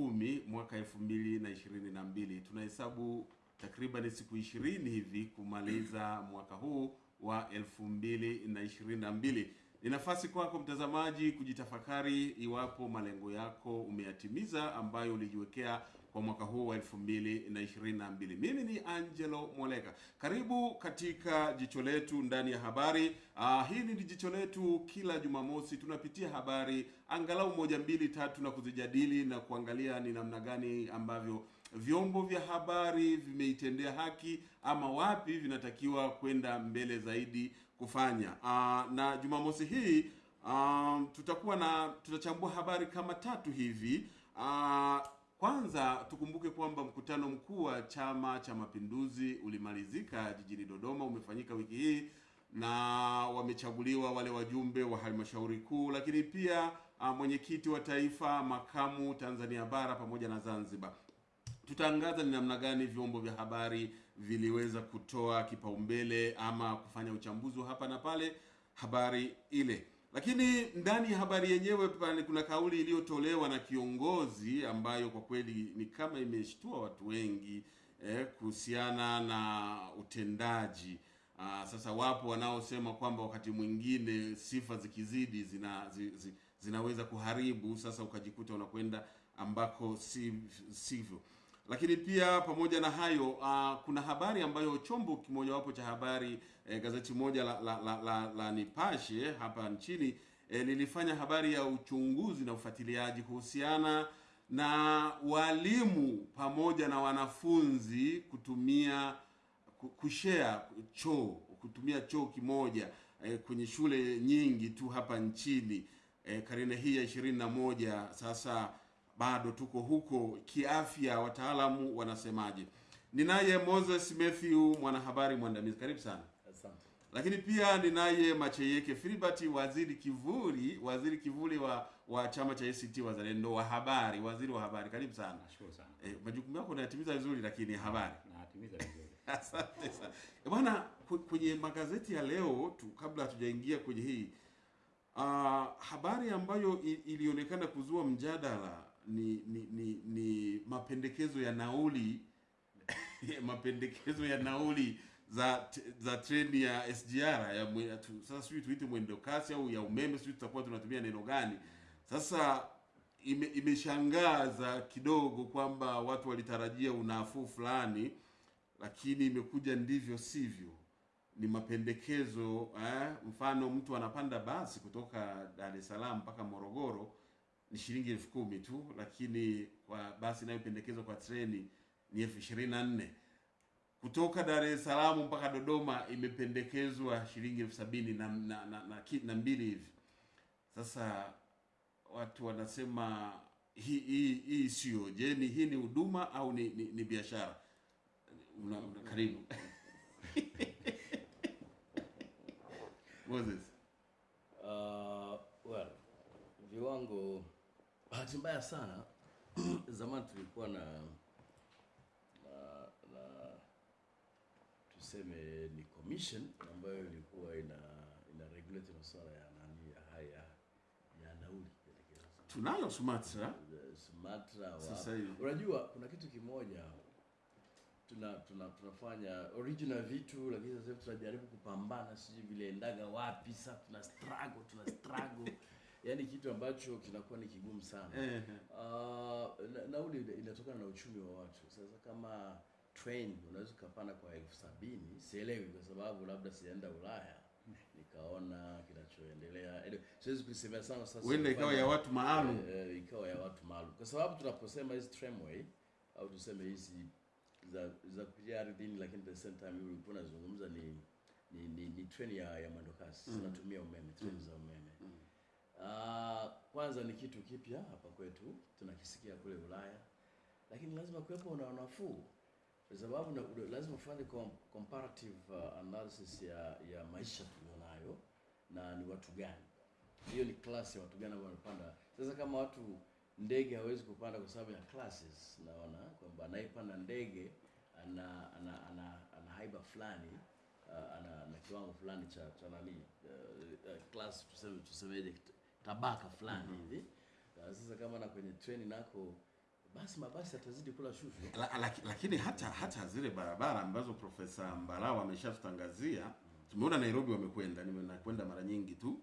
Kumi mwaka elfu mbili na ishirini na mbili. Tunahesabu takriban siku ishirini hivi kumaliza mwaka huu wa elfu mbili na ishirini na mbili. Ni nafasi kwako mtazamaji kujitafakari iwapo malengo yako umeyatimiza ambayo ulijiwekea kwa mwaka huu wa elfu mbili na ishirini na mbili. Mimi ni Angelo Moleka, karibu katika jicho letu ndani ya habari. Ah, hili ni jicho letu, kila Jumamosi tunapitia habari angalau moja mbili tatu na kuzijadili na kuangalia ni namna gani ambavyo vyombo vya habari vimeitendea haki ama wapi vinatakiwa kwenda mbele zaidi kufanya. Aa, na Jumamosi hii um, tutakuwa na tutachambua habari kama tatu hivi. Ah, kwanza tukumbuke kwamba mkutano mkuu wa Chama cha Mapinduzi ulimalizika jijini Dodoma, umefanyika wiki hii na wamechaguliwa wale wajumbe wa halmashauri kuu, lakini pia ah, mwenyekiti wa taifa, makamu Tanzania bara pamoja na Zanzibar tutaangaza ni namna gani vyombo vya habari viliweza kutoa kipaumbele ama kufanya uchambuzi wa hapa na pale habari ile. Lakini ndani ya habari yenyewe pale kuna kauli iliyotolewa na kiongozi ambayo kwa kweli ni kama imeshtua watu wengi eh, kuhusiana na utendaji. Aa, sasa wapo wanaosema kwamba wakati mwingine sifa zikizidi zina zi, zi, zinaweza kuharibu, sasa ukajikuta unakwenda ambako si sivyo lakini pia pamoja na hayo ah, kuna habari ambayo chombo kimojawapo cha habari eh, gazeti moja la, la, la, la, la Nipashe hapa nchini eh, lilifanya habari ya uchunguzi na ufuatiliaji kuhusiana na walimu pamoja na wanafunzi kutumia ku- kushare choo kutumia choo kimoja eh, kwenye shule nyingi tu hapa nchini eh, karne hii ya ishirini na moja sasa bado tuko huko kiafya, wataalamu wanasemaje? Ninaye Moses Matthew, mwanahabari mwandamizi, karibu sana. Lakini pia ninaye Macheyeke Filibert, waziri kivuli, waziri kivuli wa wa chama cha ACT Wazalendo wa habari, waziri wa habari, karibu sana. Nashukuru sana. Eh, majukumu yako unayatimiza vizuri, lakini habari Natimiza vizuri. Asante sana Eh, bwana. Kwenye magazeti ya leo tu, kabla hatujaingia kwenye hii uh, habari ambayo ilionekana kuzua mjadala ni ni, ni ni mapendekezo ya nauli mapendekezo ya nauli za za treni ya SGR ya tu, sasa sijui tuite mwendo kasi au ya umeme, sijui tutakuwa tunatumia neno gani. Sasa ime, imeshangaza kidogo kwamba watu walitarajia unafuu fulani, lakini imekuja ndivyo sivyo. Ni mapendekezo eh, mfano mtu anapanda basi kutoka Dar es Salaam mpaka Morogoro ni shilingi elfu kumi tu, lakini kwa basi inayopendekezwa kwa treni ni elfu ishirini na nne kutoka Dar es Salaam mpaka Dodoma imependekezwa shilingi elfu sabini na, na, na, na, na mbili hivi. Sasa watu wanasema hii hii hii sio. Je, ni hii ni huduma au ni, ni, ni biashara? Una, una, karibu Moses. Uh, well, viwango bahati mbaya sana zamani tulikuwa na, tuseme ni commission ambayo ilikuwa ina ina regulate masuala ya nani ya haya ya nauli Tunayo Sumatra Sumatra wa Sasa hivi. unajua kuna kitu kimoja tuna, tuna tunafanya original vitu lakini sasa hivi tunajaribu kupambana sijui vile endaga wapi sasa tuna struggle tuna struggle. Yaani kitu ambacho kinakuwa ni kigumu sana. Uh, na, nauli ina- inatokana na uchumi wa watu. Sasa kama train unaweza ukapanda kwa elfu sabini sielewi kwa sababu labda sijaenda ulaya nikaona kinachoendelea siwezi kuisemea sana sasa huenda ikawa ya watu maalum. e, ikawa ya watu maalum, kwa sababu tunaposema hizi tramway au tuseme hizi za za kupitia ardhini, lakini the same time ulikuwa unazungumza ni ni, ni, ni treni ya, ya mwendokasi mm. zinatumia umeme, treni za umeme. mm. Uh, kwanza ni kitu kipya hapa kwetu, tunakisikia kule Ulaya, lakini lazima kuwepo na nafuu kwa sababu na, lazima ufanye comparative uh, analysis ya ya maisha tulionayo na ni watu gani. Hiyo ni class ya watu gani ambao wanapanda. Sasa kama watu ndege hawezi kupanda kwa sababu ya classes, naona kwamba anayepanda ndege ana ana ana, ana haiba fulani uh, ana, ana kiwango fulani cha cha nani uh, uh, class tuseme tusemeje tabaka fulani hivi. Na sasa kama na kwenye treni nako basi mabasi yatazidi kula shushu. La, la, lakini hata hata zile barabara ambazo Profesa Mbarao ameshatutangazia tumeona Nairobi wamekwenda, nimekwenda mara nyingi tu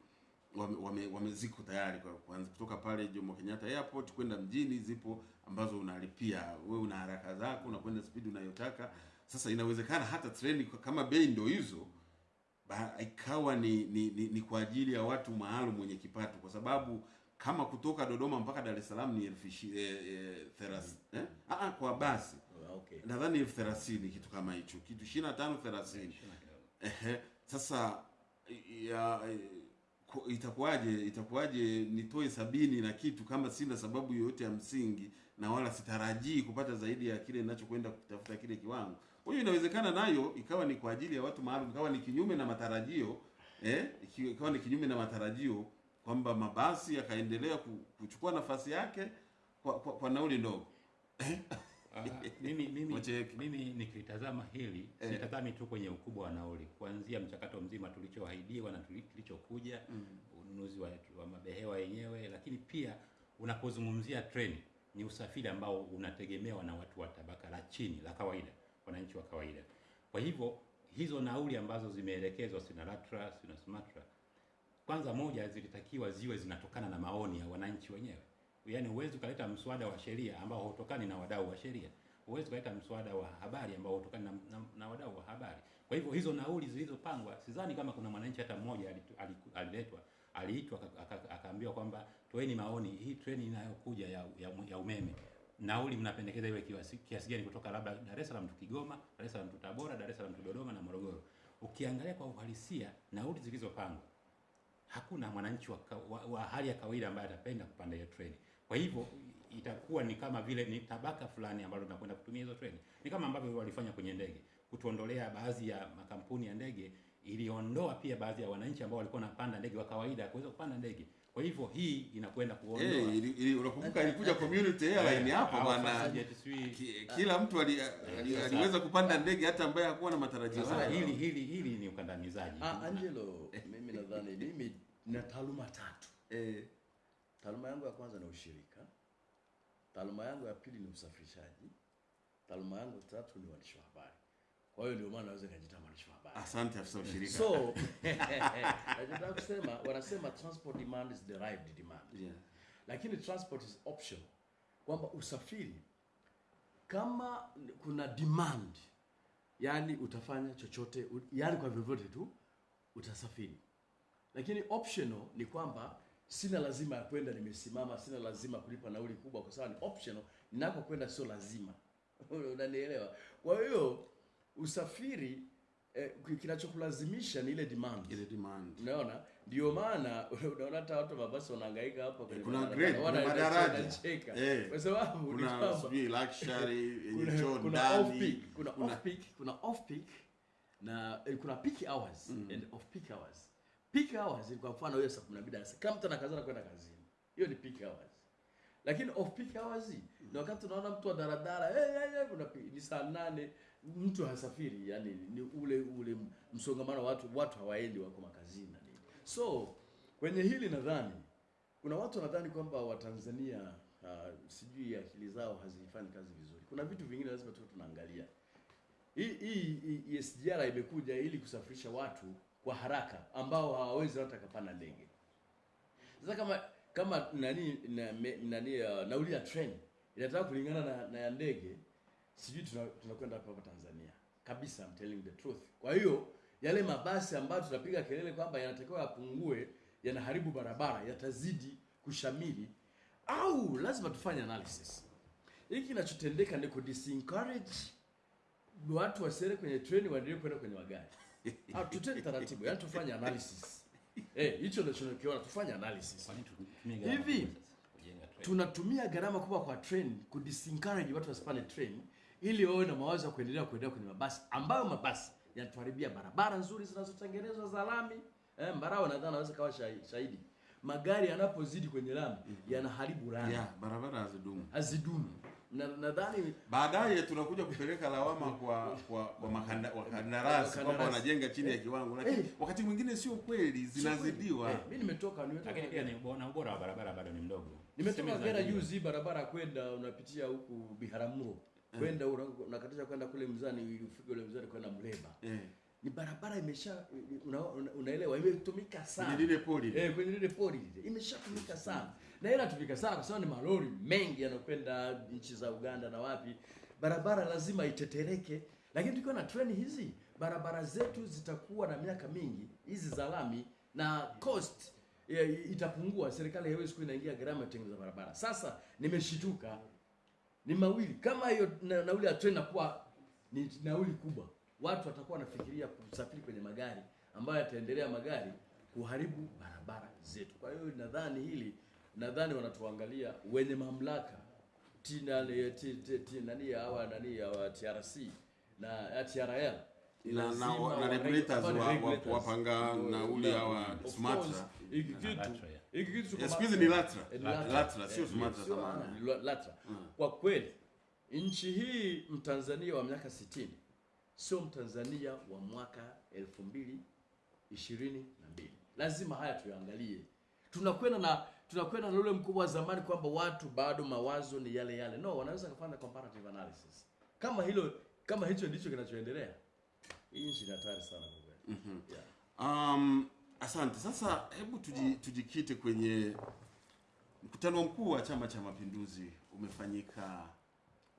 wame, wame, wame ziko tayari kwa kuanza kutoka pale Jomo Kenyatta Airport kwenda mjini, zipo ambazo unalipia wewe, una haraka zako, unakwenda spidi unayotaka. Sasa inawezekana hata treni kama bei ndio hizo ikawa ni, ni, ni, ni kwa ajili ya watu maalum wenye kipato, kwa sababu kama kutoka Dodoma mpaka Dar es Salaam ni elfu ishi- eh, eh, thelathini eh? Ah, ah, kwa basi Ah, Okay. nadhani elfu thelathini kitu kama hicho, kitu ishirini na tano thelathini. Ehe, sasa ya eh, ku- itakuwaje itakuwaje nitoe sabini na kitu kama sina sababu yoyote ya msingi na wala sitarajii kupata zaidi ya kile ninachokwenda kutafuta kile kiwango. Kwa hiyo inawezekana nayo ikawa ni kwa ajili ya watu maalum, ikawa ni kinyume na matarajio eh, ikawa ni kinyume na matarajio kwamba mabasi yakaendelea kuchukua nafasi yake kwa, kwa, kwa nauli ndogo. Mimi mimi mimi nikitazama hili Eh. sitazami tu kwenye ukubwa wa nauli, kuanzia mchakato mzima tulichoahidiwa na tulichokuja, mm, ununuzi wa, wa mabehewa yenyewe, lakini pia unapozungumzia treni ni usafiri ambao unategemewa na watu wa tabaka la chini la kawaida, wananchi wa kawaida. Kwa hivyo hizo nauli ambazo zimeelekezwa sina LATRA sina SUMATRA, kwanza moja zilitakiwa ziwe zinatokana na maoni ya wananchi wenyewe. Yaani huwezi ukaleta mswada wa sheria ambao hautokani na wadau wa sheria, huwezi ukaleta mswada wa habari ambao hautokani na, na, na wadau wa habari. Kwa hivyo hizo nauli zilizopangwa, sidhani kama kuna mwananchi hata mmoja aliletwa aliitwa aka- aka- akaambiwa kwamba toeni maoni, hii treni inayokuja ya, ya, ya umeme nauli mnapendekeza iwe kiasi, kiasi gani kutoka labda Dar es Salaam tu Kigoma, Dar es Salaam tu Tabora, Dar es Salaam tu Dodoma na Morogoro. Ukiangalia kwa uhalisia nauli zilizopangwa hakuna mwananchi wa, wa, wa hali ya kawaida ambaye atapenda kupanda hiyo treni. Kwa hivyo itakuwa ni kama vile ni tabaka fulani ambalo linakwenda kutumia hizo treni. Ni kama ambavyo walifanya kwenye ndege, kutuondolea baadhi ya makampuni ya ndege, iliondoa pia baadhi ya wananchi ambao walikuwa wanapanda ndege wa kawaida kuweza kupanda ndege. Kwa hivyo hii inakwenda kuondoa Eh, ili, ili, unakumbuka ilikuja community airline hapo Au bwana. Fastjet, Kila mtu ali, ali, aliweza kupanda ndege hata ambaye hakuwa na matarajio Sasa hili hili hili ni ukandamizaji. Ah, Angelo, mimi nadhani mimi na taaluma tatu. Eh, Taaluma yangu ya kwanza ni ushirika. Taaluma yangu ya pili ni usafirishaji. Taaluma yangu ya tatu ni uandishi wa habari. Kwa hiyo ndio maana naweza nikajiita mwandishi wa habari. asante afisa ushirika. So, nachotaka kusema wanasema transport demand is derived demand. yeah. Lakini transport is option Kwamba usafiri kama kuna demand, yani utafanya chochote, yani kwa vyovyote tu utasafiri. Lakini optional ni kwamba sina lazima ya kwenda nimesimama, sina lazima kulipa nauli kubwa, kwa sababu ni optional. Ninakokwenda sio lazima, unanielewa? Kwa hiyo usafiri eh, kinachokulazimisha ni ile demand Ile demand. Unaona, ndio maana unaona hata watu mabasi wanahangaika hapa kwenye Kuna grade, kuna madaraja. Eh. kwa sababu Kuna sijui luxury yenye kuna, choo kuna off ndani. peak, kuna off peak, kuna off peak na eh, kuna peak hours mm. and off peak hours. Peak hours ni kwa mfano hiyo saa 12 darasa. Kama mtu anakazana kwenda kazini. Hiyo ni peak hours. Lakini off peak hours ni wakati unaona mtu wa daradara hey, hey, hey, kuna ni saa nane mtu hasafiri, yani ni ule ule msongamano watu watu hawaendi wako makazini na nini. So kwenye hili nadhani kuna watu wanadhani kwamba Watanzania uh, sijui akili zao hazifanyi kazi vizuri. Kuna vitu vingine lazima tu tunaangalia. Hii hii SGR imekuja ili kusafirisha watu kwa haraka ambao hawawezi hata kupanda ndege. Sasa kama kama nani na, me- nani uh, nauli ya train inataka kulingana na, na ya ndege, sijui tunakwenda hapa hapa Tanzania kabisa, I'm telling the truth. Kwa hiyo yale mabasi ambayo tunapiga kelele kwamba yanatakiwa yapungue, yanaharibu barabara, yatazidi kushamili, au lazima tufanye analysis. Hiki kinachotendeka ni ku disencourage watu wasiende kwenye treni, waendelee kwenda kwenye magari. Ah, tutende taratibu, yani tufanye analysis. Eh, hicho ndio tunakiona, tufanye analysis. Hivi, tunatumia gharama kubwa kwa train ku disencourage watu wasipande train ili wawe na mawazo ya kuendelea kuendelea kwenye mabasi ambayo mabasi yanatuharibia barabara nzuri zinazotengenezwa za lami. Eh, Mbarawa nadhani anaweza kawa shahi- shahidi. Magari yanapozidi kwenye lami yanaharibu lami. Yeah, barabara hazidumu. hazidumu. Na nadhani baadaye tunakuja kupeleka lawama kwa kwa, kwa makanda, wakandarasi kwamba wanajenga chini ya kiwango, lakini Eh. wakati mwingine sio kweli, zinazidiwa. eh, mimi nimetoka nimetoka. Lakini pia ni ubora, ubora wa barabara bado ni mdogo. nimetoka Kagera juzi, barabara kwenda unapitia huku Biharamulo kwenda una- unakatisha kwenda kule Mzani ili ufike ule Mzani kwenda Mleba. Eh, Ni barabara imesha una, una, unaelewa imetumika sana. kwenye lile poli Eh, kwenye lile pori imeshatumika sana na inatumika sana kwa sababu ni malori mengi yanakwenda nchi za Uganda na wapi. Barabara lazima itetereke, lakini tukiwa na treni hizi barabara zetu zitakuwa na miaka mingi hizi za lami na cost eh, itapungua. Serikali haiwezi kuwa inaingia gharama ya kutengeneza barabara. Sasa nimeshituka, ni mawili kama hiyo na, nauli ya treni inakuwa ni nauli kubwa, watu watakuwa wanafikiria kusafiri kwenye magari ambayo yataendelea magari kuharibu barabara zetu. Kwa hiyo nadhani hili, nadhani wanatuangalia wenye mamlaka tina nani hawa nani hawa TRC na ya TRL na, na, na regulators wa, wa, wapanga nauli hawa hiki kitu. Hiki kitu siku hizi ni LATRA. LATRA. LATRA, sio SUMATRA zamani. ah, ni LATRA. Kwa kweli nchi hii Mtanzania wa miaka 60 sio Mtanzania wa mwaka elfu mbili ishirini na mbili. Lazima haya tuyaangalie. Tunakwenda na tunakwenda na ule mkubwa wa zamani kwamba watu bado mawazo ni yale yale. No, wanaweza kufanya comparative analysis. Kama hilo kama hicho ndicho kinachoendelea, hii nchi ni hatari sana kwa kweli. Yeah. Um, asante. Sasa hebu tuji, tujikite kwenye mkutano mkuu wa Chama cha Mapinduzi umefanyika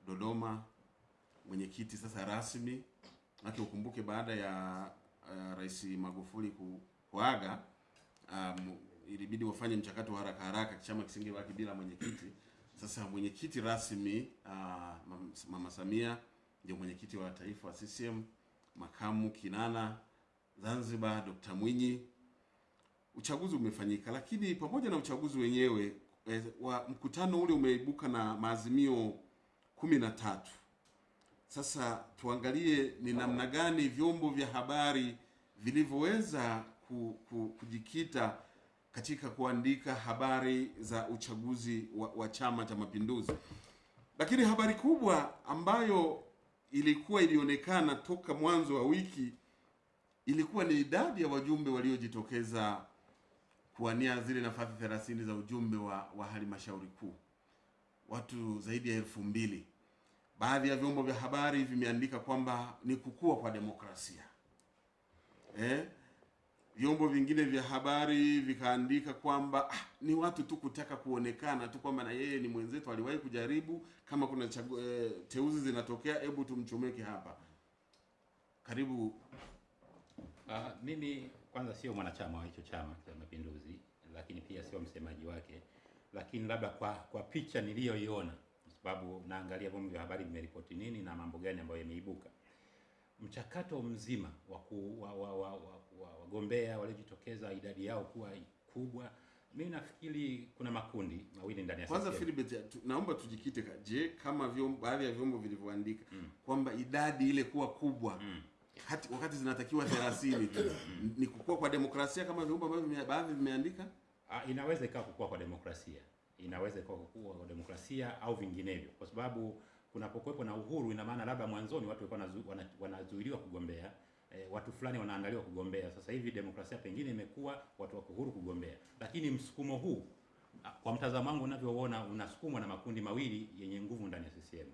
Dodoma. Mwenyekiti sasa rasmi ake ukumbuke, baada ya uh, Rais Magufuli ku, kuaga um, ilibidi wafanye mchakato wa haraka haraka, chama kisingebaki bila mwenyekiti. Sasa mwenyekiti rasmi uh, Mam- Mama Samia ndio mwenyekiti wa taifa wa CCM, makamu Kinana Zanzibar Dr. Mwinyi. Uchaguzi umefanyika, lakini pamoja na uchaguzi wenyewe eh, wa mkutano ule umeibuka na maazimio kumi na tatu. Sasa tuangalie ni namna gani vyombo vya habari vilivyoweza ku, ku, kujikita katika kuandika habari za uchaguzi wa, wa Chama cha Mapinduzi. Lakini habari kubwa ambayo ilikuwa ilionekana toka mwanzo wa wiki ilikuwa ni idadi ya wajumbe waliojitokeza kuwania zile nafasi 30 za ujumbe wa, wa halmashauri kuu, watu zaidi ya elfu mbili. Baadhi ya vyombo vya habari vimeandika kwamba ni kukua kwa demokrasia eh? Vyombo vingine vya habari vikaandika kwamba ah, ni watu tu kutaka kuonekana tu kwamba na yeye ni mwenzetu, aliwahi kujaribu. Kama kuna chagu, eh, teuzi zinatokea, hebu tumchomeke hapa. Karibu Ah, mimi kwanza sio mwanachama wa hicho chama cha Mapinduzi, lakini pia sio msemaji wake, lakini labda kwa kwa picha niliyoiona, kwa sababu naangalia vyombo vya habari vimeripoti nini na mambo gani ambayo yameibuka. Mchakato mzima wa wagombea wa wa- wa- wa- wa- wagombea waliojitokeza idadi yao kuwa kubwa, mimi nafikiri kuna makundi mawili ndani ya Kwanza. Philbert, naomba tujikite. Je, kama vyombo, baadhi ya vyombo vilivyoandika mm. kwamba idadi ile kuwa kubwa hati, wakati zinatakiwa 30 tu. Ni kukua kwa demokrasia kama vyombo ambavyo baadhi vimeandika? Ah, inaweza ikawa kukua kwa demokrasia, inaweza ikawa kukua kwa demokrasia au vinginevyo, kwa sababu kunapokuwepo na uhuru, ina maana labda mwanzoni watu walikuwa wanazu- wana- wanazuiliwa kugombea E, watu fulani wanaandaliwa kugombea. Sasa hivi demokrasia pengine imekuwa watu wako huru kugombea, lakini msukumo huu ah, kwa mtazamo wangu unavyoona unasukumwa na makundi mawili yenye nguvu ndani ya CCM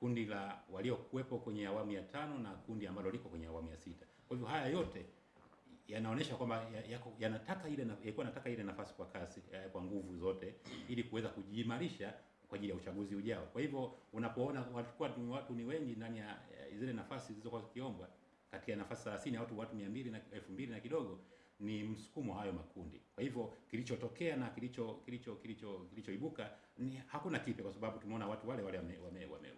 kundi la waliokuwepo kwenye awamu ya tano na kundi ambalo liko kwenye awamu ya sita. Kwa hivyo haya yote yanaonyesha kwamba yanataka ya- ya ile yalikuwa nataka ile nafasi kwa kasi ya, kwa nguvu zote ili kuweza kujiimarisha kwa ajili ya uchaguzi ujao. Kwa hivyo unapoona walikuwa watu ni wengi ndani ya eh, zile nafasi zilizokuwa zikiombwa kati ya nafasi 30 watu watu 200 na 2000 na kidogo ni msukumo hayo makundi. Kwa hivyo kilichotokea na kilicho kilicho kilicho kilichoibuka ni hakuna kipya, kwa sababu tumeona watu wale wale wame- wame- wame-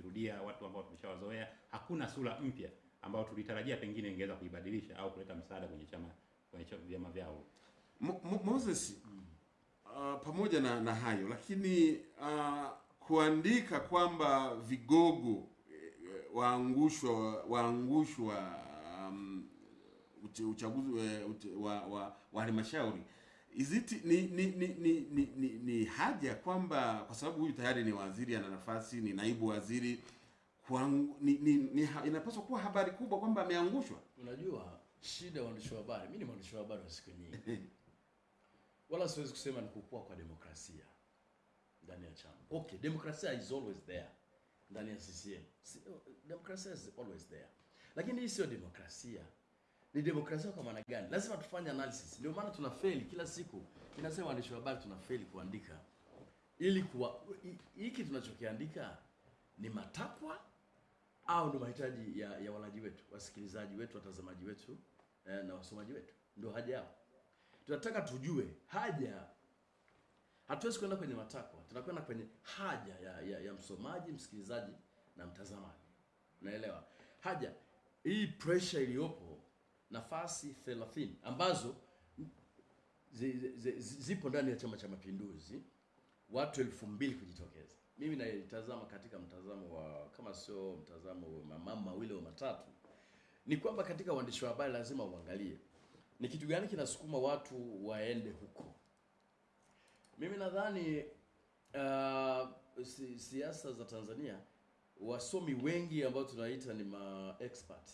wamejirudia, watu ambao tumeshawazoea. Hakuna sura mpya ambayo tulitarajia pengine ingeweza kuibadilisha au kuleta msaada kwenye chama kwenye vyama vyao. Mo, Mo, Moses uh, pamoja na, na hayo lakini uh, kuandika kwamba vigogo eh, waangushwa waangushwa um, uchaguzi wa uche- wa, wa, wa halmashauri Is it ni ni ni ni, ni, ni, ni haja kwamba kwa sababu huyu tayari ni waziri ana nafasi ni naibu waziri kwangu ni, ni, ni inapaswa kuwa habari kubwa kwamba ameangushwa Unajua shida ya waandishi wa habari, mimi ni mwandishi wa habari wa siku nyingi, wala siwezi kusema ni kukua kwa demokrasia ndani ya chama. Okay, demokrasia is always there ndani ya CCM. Demokrasia is always there, lakini hii sio demokrasia. Ni demokrasia kwa maana gani? Lazima tufanye analysis. Ndio maana tuna fail kila siku, inasema waandishi wa habari tuna fail kuandika ili kuwa hiki tunachokiandika ni matakwa au ndio mahitaji ya, ya walaji wetu, wasikilizaji wetu, watazamaji wetu eh, na wasomaji wetu, ndio haja yao. Tunataka tujue haja. Hatuwezi kwenda kwenye matakwa, tunakwenda kwenye haja ya, ya, ya msomaji, msikilizaji na mtazamaji. Unaelewa haja hii, pressure iliyopo, nafasi 30 ambazo zi, zi, zi, zipo ndani ya Chama cha Mapinduzi, watu elfu mbili kujitokeza. Mimi naitazama katika mtazamo wa kama sio mtazamo wa mama mawili au matatu, ni kwamba katika uandishi wa habari lazima uangalie ni kitu gani kinasukuma watu waende huko. Mimi nadhani uh, si, siasa za Tanzania wasomi wengi ambao tunaita ni ma expert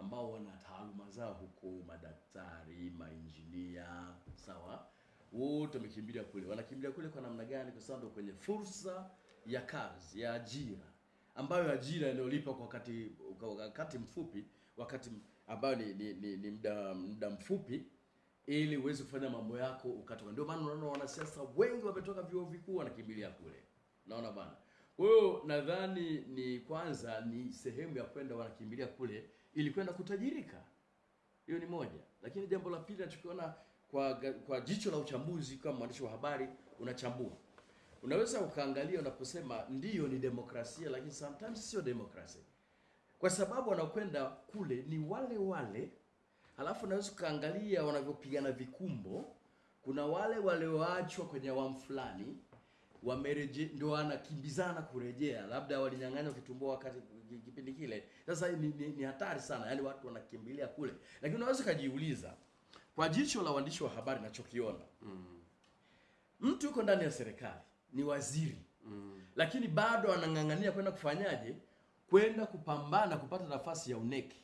ambao wana taaluma zao huko, madaktari, mainjinia, sawa, wote wamekimbilia kule. Wanakimbilia kule kwa namna gani? Kwa sababu kwenye fursa ya kazi ya ajira, ambayo ajira inayolipa kwa wakati kwa wakati mfupi, wakati ambayo ni, ni, ni, ni muda muda mfupi ili uweze kufanya mambo yako ukatoka. Ndio maana unaona wanasiasa wengi wametoka vyuo vikuu wanakimbilia kule, naona bana. Kwa hiyo nadhani ni kwanza ni sehemu ya kwenda wanakimbilia kule ili kwenda kutajirika. Hiyo ni moja, lakini jambo la pili nachokiona kwa kwa jicho la uchambuzi, kama mwandishi wa habari unachambua, unaweza ukaangalia unaposema ndiyo ni demokrasia, lakini sometimes sio demokrasia, kwa sababu wanakwenda kule ni wale wale. Halafu unaweza ukaangalia wanavyopigana vikumbo. Kuna wale walioachwa kwenye awamu fulani wamereje, ndio wanakimbizana kurejea, labda walinyang'anywa kitumbua wakati kipindi kile. Sasa ni, ni, ni hatari sana, yaani watu wanakimbilia kule, lakini unaweza ukajiuliza kwa jicho la waandishi wa habari, nachokiona mtu yuko ndani ya serikali ni waziri mm. lakini bado anang'ang'ania kwenda kufanyaje, kwenda kupambana kupata nafasi ya uneki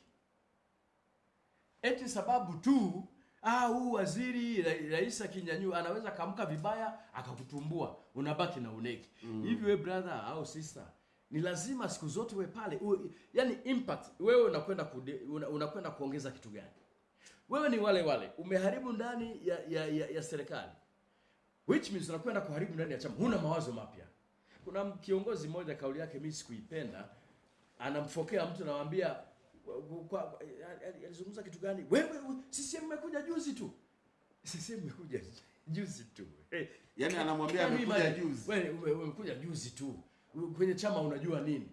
eti sababu tu ah, huu waziri ra- rais akinyanyua anaweza kaamka vibaya akakutumbua, unabaki na uneki hivi. We brother au sister, ni lazima siku zote uwe pale uwe, yani impact wewe unakwenda kude- una- unakwenda kuongeza kitu gani? Wewe ni wale wale umeharibu ndani ya, ya, ya, ya serikali which means unakwenda kuharibu ndani ya chama, huna mawazo mapya. Kuna kiongozi mmoja kauli yake mimi sikuipenda, anamfokea mtu kwa- alizungumza kitu gani? Wewe sisi CCM imekuja juzi tu, CCM mmekuja juzi tu Eh, yani anamwambia amekuja juzi. Wewe umekuja juzi tu kwenye chama, unajua nini?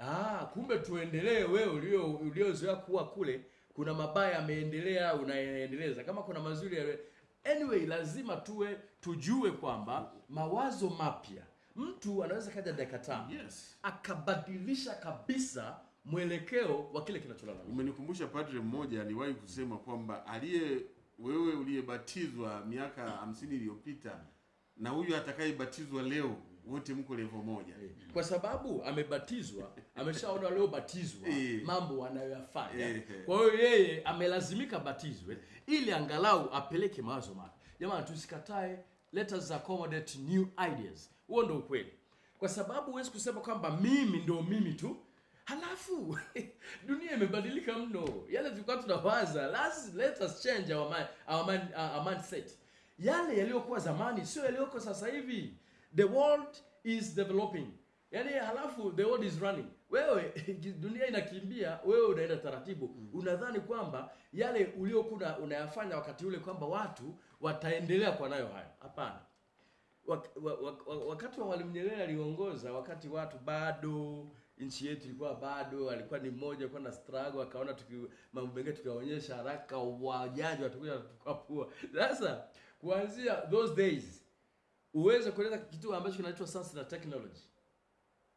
Ah, kumbe tuendelee. Wewe ulio uliozoea kuwa kule, kuna mabaya yameendelea, unaendeleza. Kama kuna mazuri ya anyway, lazima tuwe tujue kwamba mawazo mapya, mtu anaweza kaja dakika tano Yes. akabadilisha kabisa mwelekeo wa kile kinacholala. Umenikumbusha padre mmoja aliwahi kusema kwamba aliye wewe uliyebatizwa miaka hamsini iliyopita na huyu atakayebatizwa leo wote mko levo moja. kwa sababu amebatizwa, ameshaona waliobatizwa e. mambo wanayoyafanya. e. Kwa hiyo yeye amelazimika batizwe ili angalau apeleke mawazo mapya. Jamani, tusikatae, let us accommodate new ideas. Huo ndio ukweli, kwa sababu huwezi kusema kwamba mimi ndio mimi tu halafu dunia imebadilika mno. Yale tulikuwa tunawaza, let's let us change our mind, our mind, our mindset. Yale yaliyokuwa zamani sio yaliyoko sasa hivi. The world is developing, yaani halafu the world is running. Wewe dunia inakimbia, wewe unaenda taratibu. mm. Unadhani kwamba yale uliokuwa unayafanya wakati ule kwamba watu wataendelea kwa nayo hayo? Hapana. Wak, wak, wa, wa, wakati wa Mwalimu Nyerere aliongoza, wakati watu bado nchi yetu ilikuwa bado, alikuwa ni mmoja, alikuwa na struggle, akaona tuki mambo mengine tukiwaonyesha haraka, wajaji watakuja tukapua. Sasa kuanzia those days uweze kuleta kitu ambacho kinaitwa science na technology.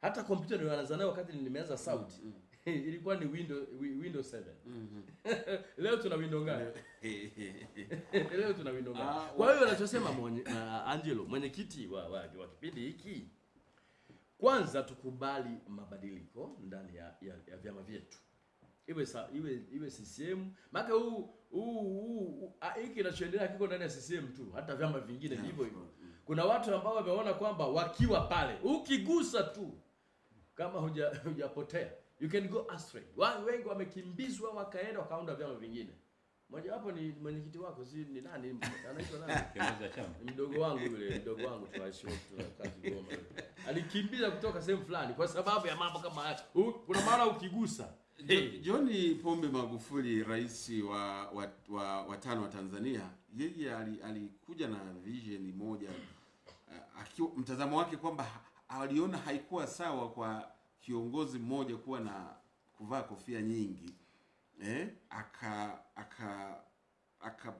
Hata kompyuta ndio anaanza nayo wakati nimeanza sauti ilikuwa ni window wi- windows 7 leo tuna window ngapi? Leo tuna window Ah, ngapi kwa hiyo anachosema mwenye, uh, Angelo mwenyekiti wa, wa, wa kipindi hiki kwanza tukubali mabadiliko ndani ya, ya, ya vyama vyetu. Iwe sa, iwe iwe CCM maana huu huu ah, hiki kinachoendelea kiko ndani ya CCM tu hata vyama vingine hivyo hivyo. Mm. Kuna watu ambao wameona kwamba wakiwa pale ukigusa tu kama huja hujapotea you can go astray. Wa- wengi wamekimbizwa wakaenda wakaunda vyama vingine. Mmoja wapo ni mwenyekiti wako si ni nani? Anaitwa nani? Kiongozi chama. Mdogo wangu yule mdogo wangu tunaishi wote tunakaa Kigoma alikimbiza kutoka sehemu fulani kwa sababu ya mambo kama haya kuna maana ukigusa. John John Pombe Magufuli, rais wa wa, wa, wa tano wa Tanzania, yeye alikuja ali- alikuja na vision moja akiwa mtazamo wake kwamba aliona haikuwa sawa kwa kiongozi mmoja kuwa na kuvaa kofia nyingi eh, aka aka aka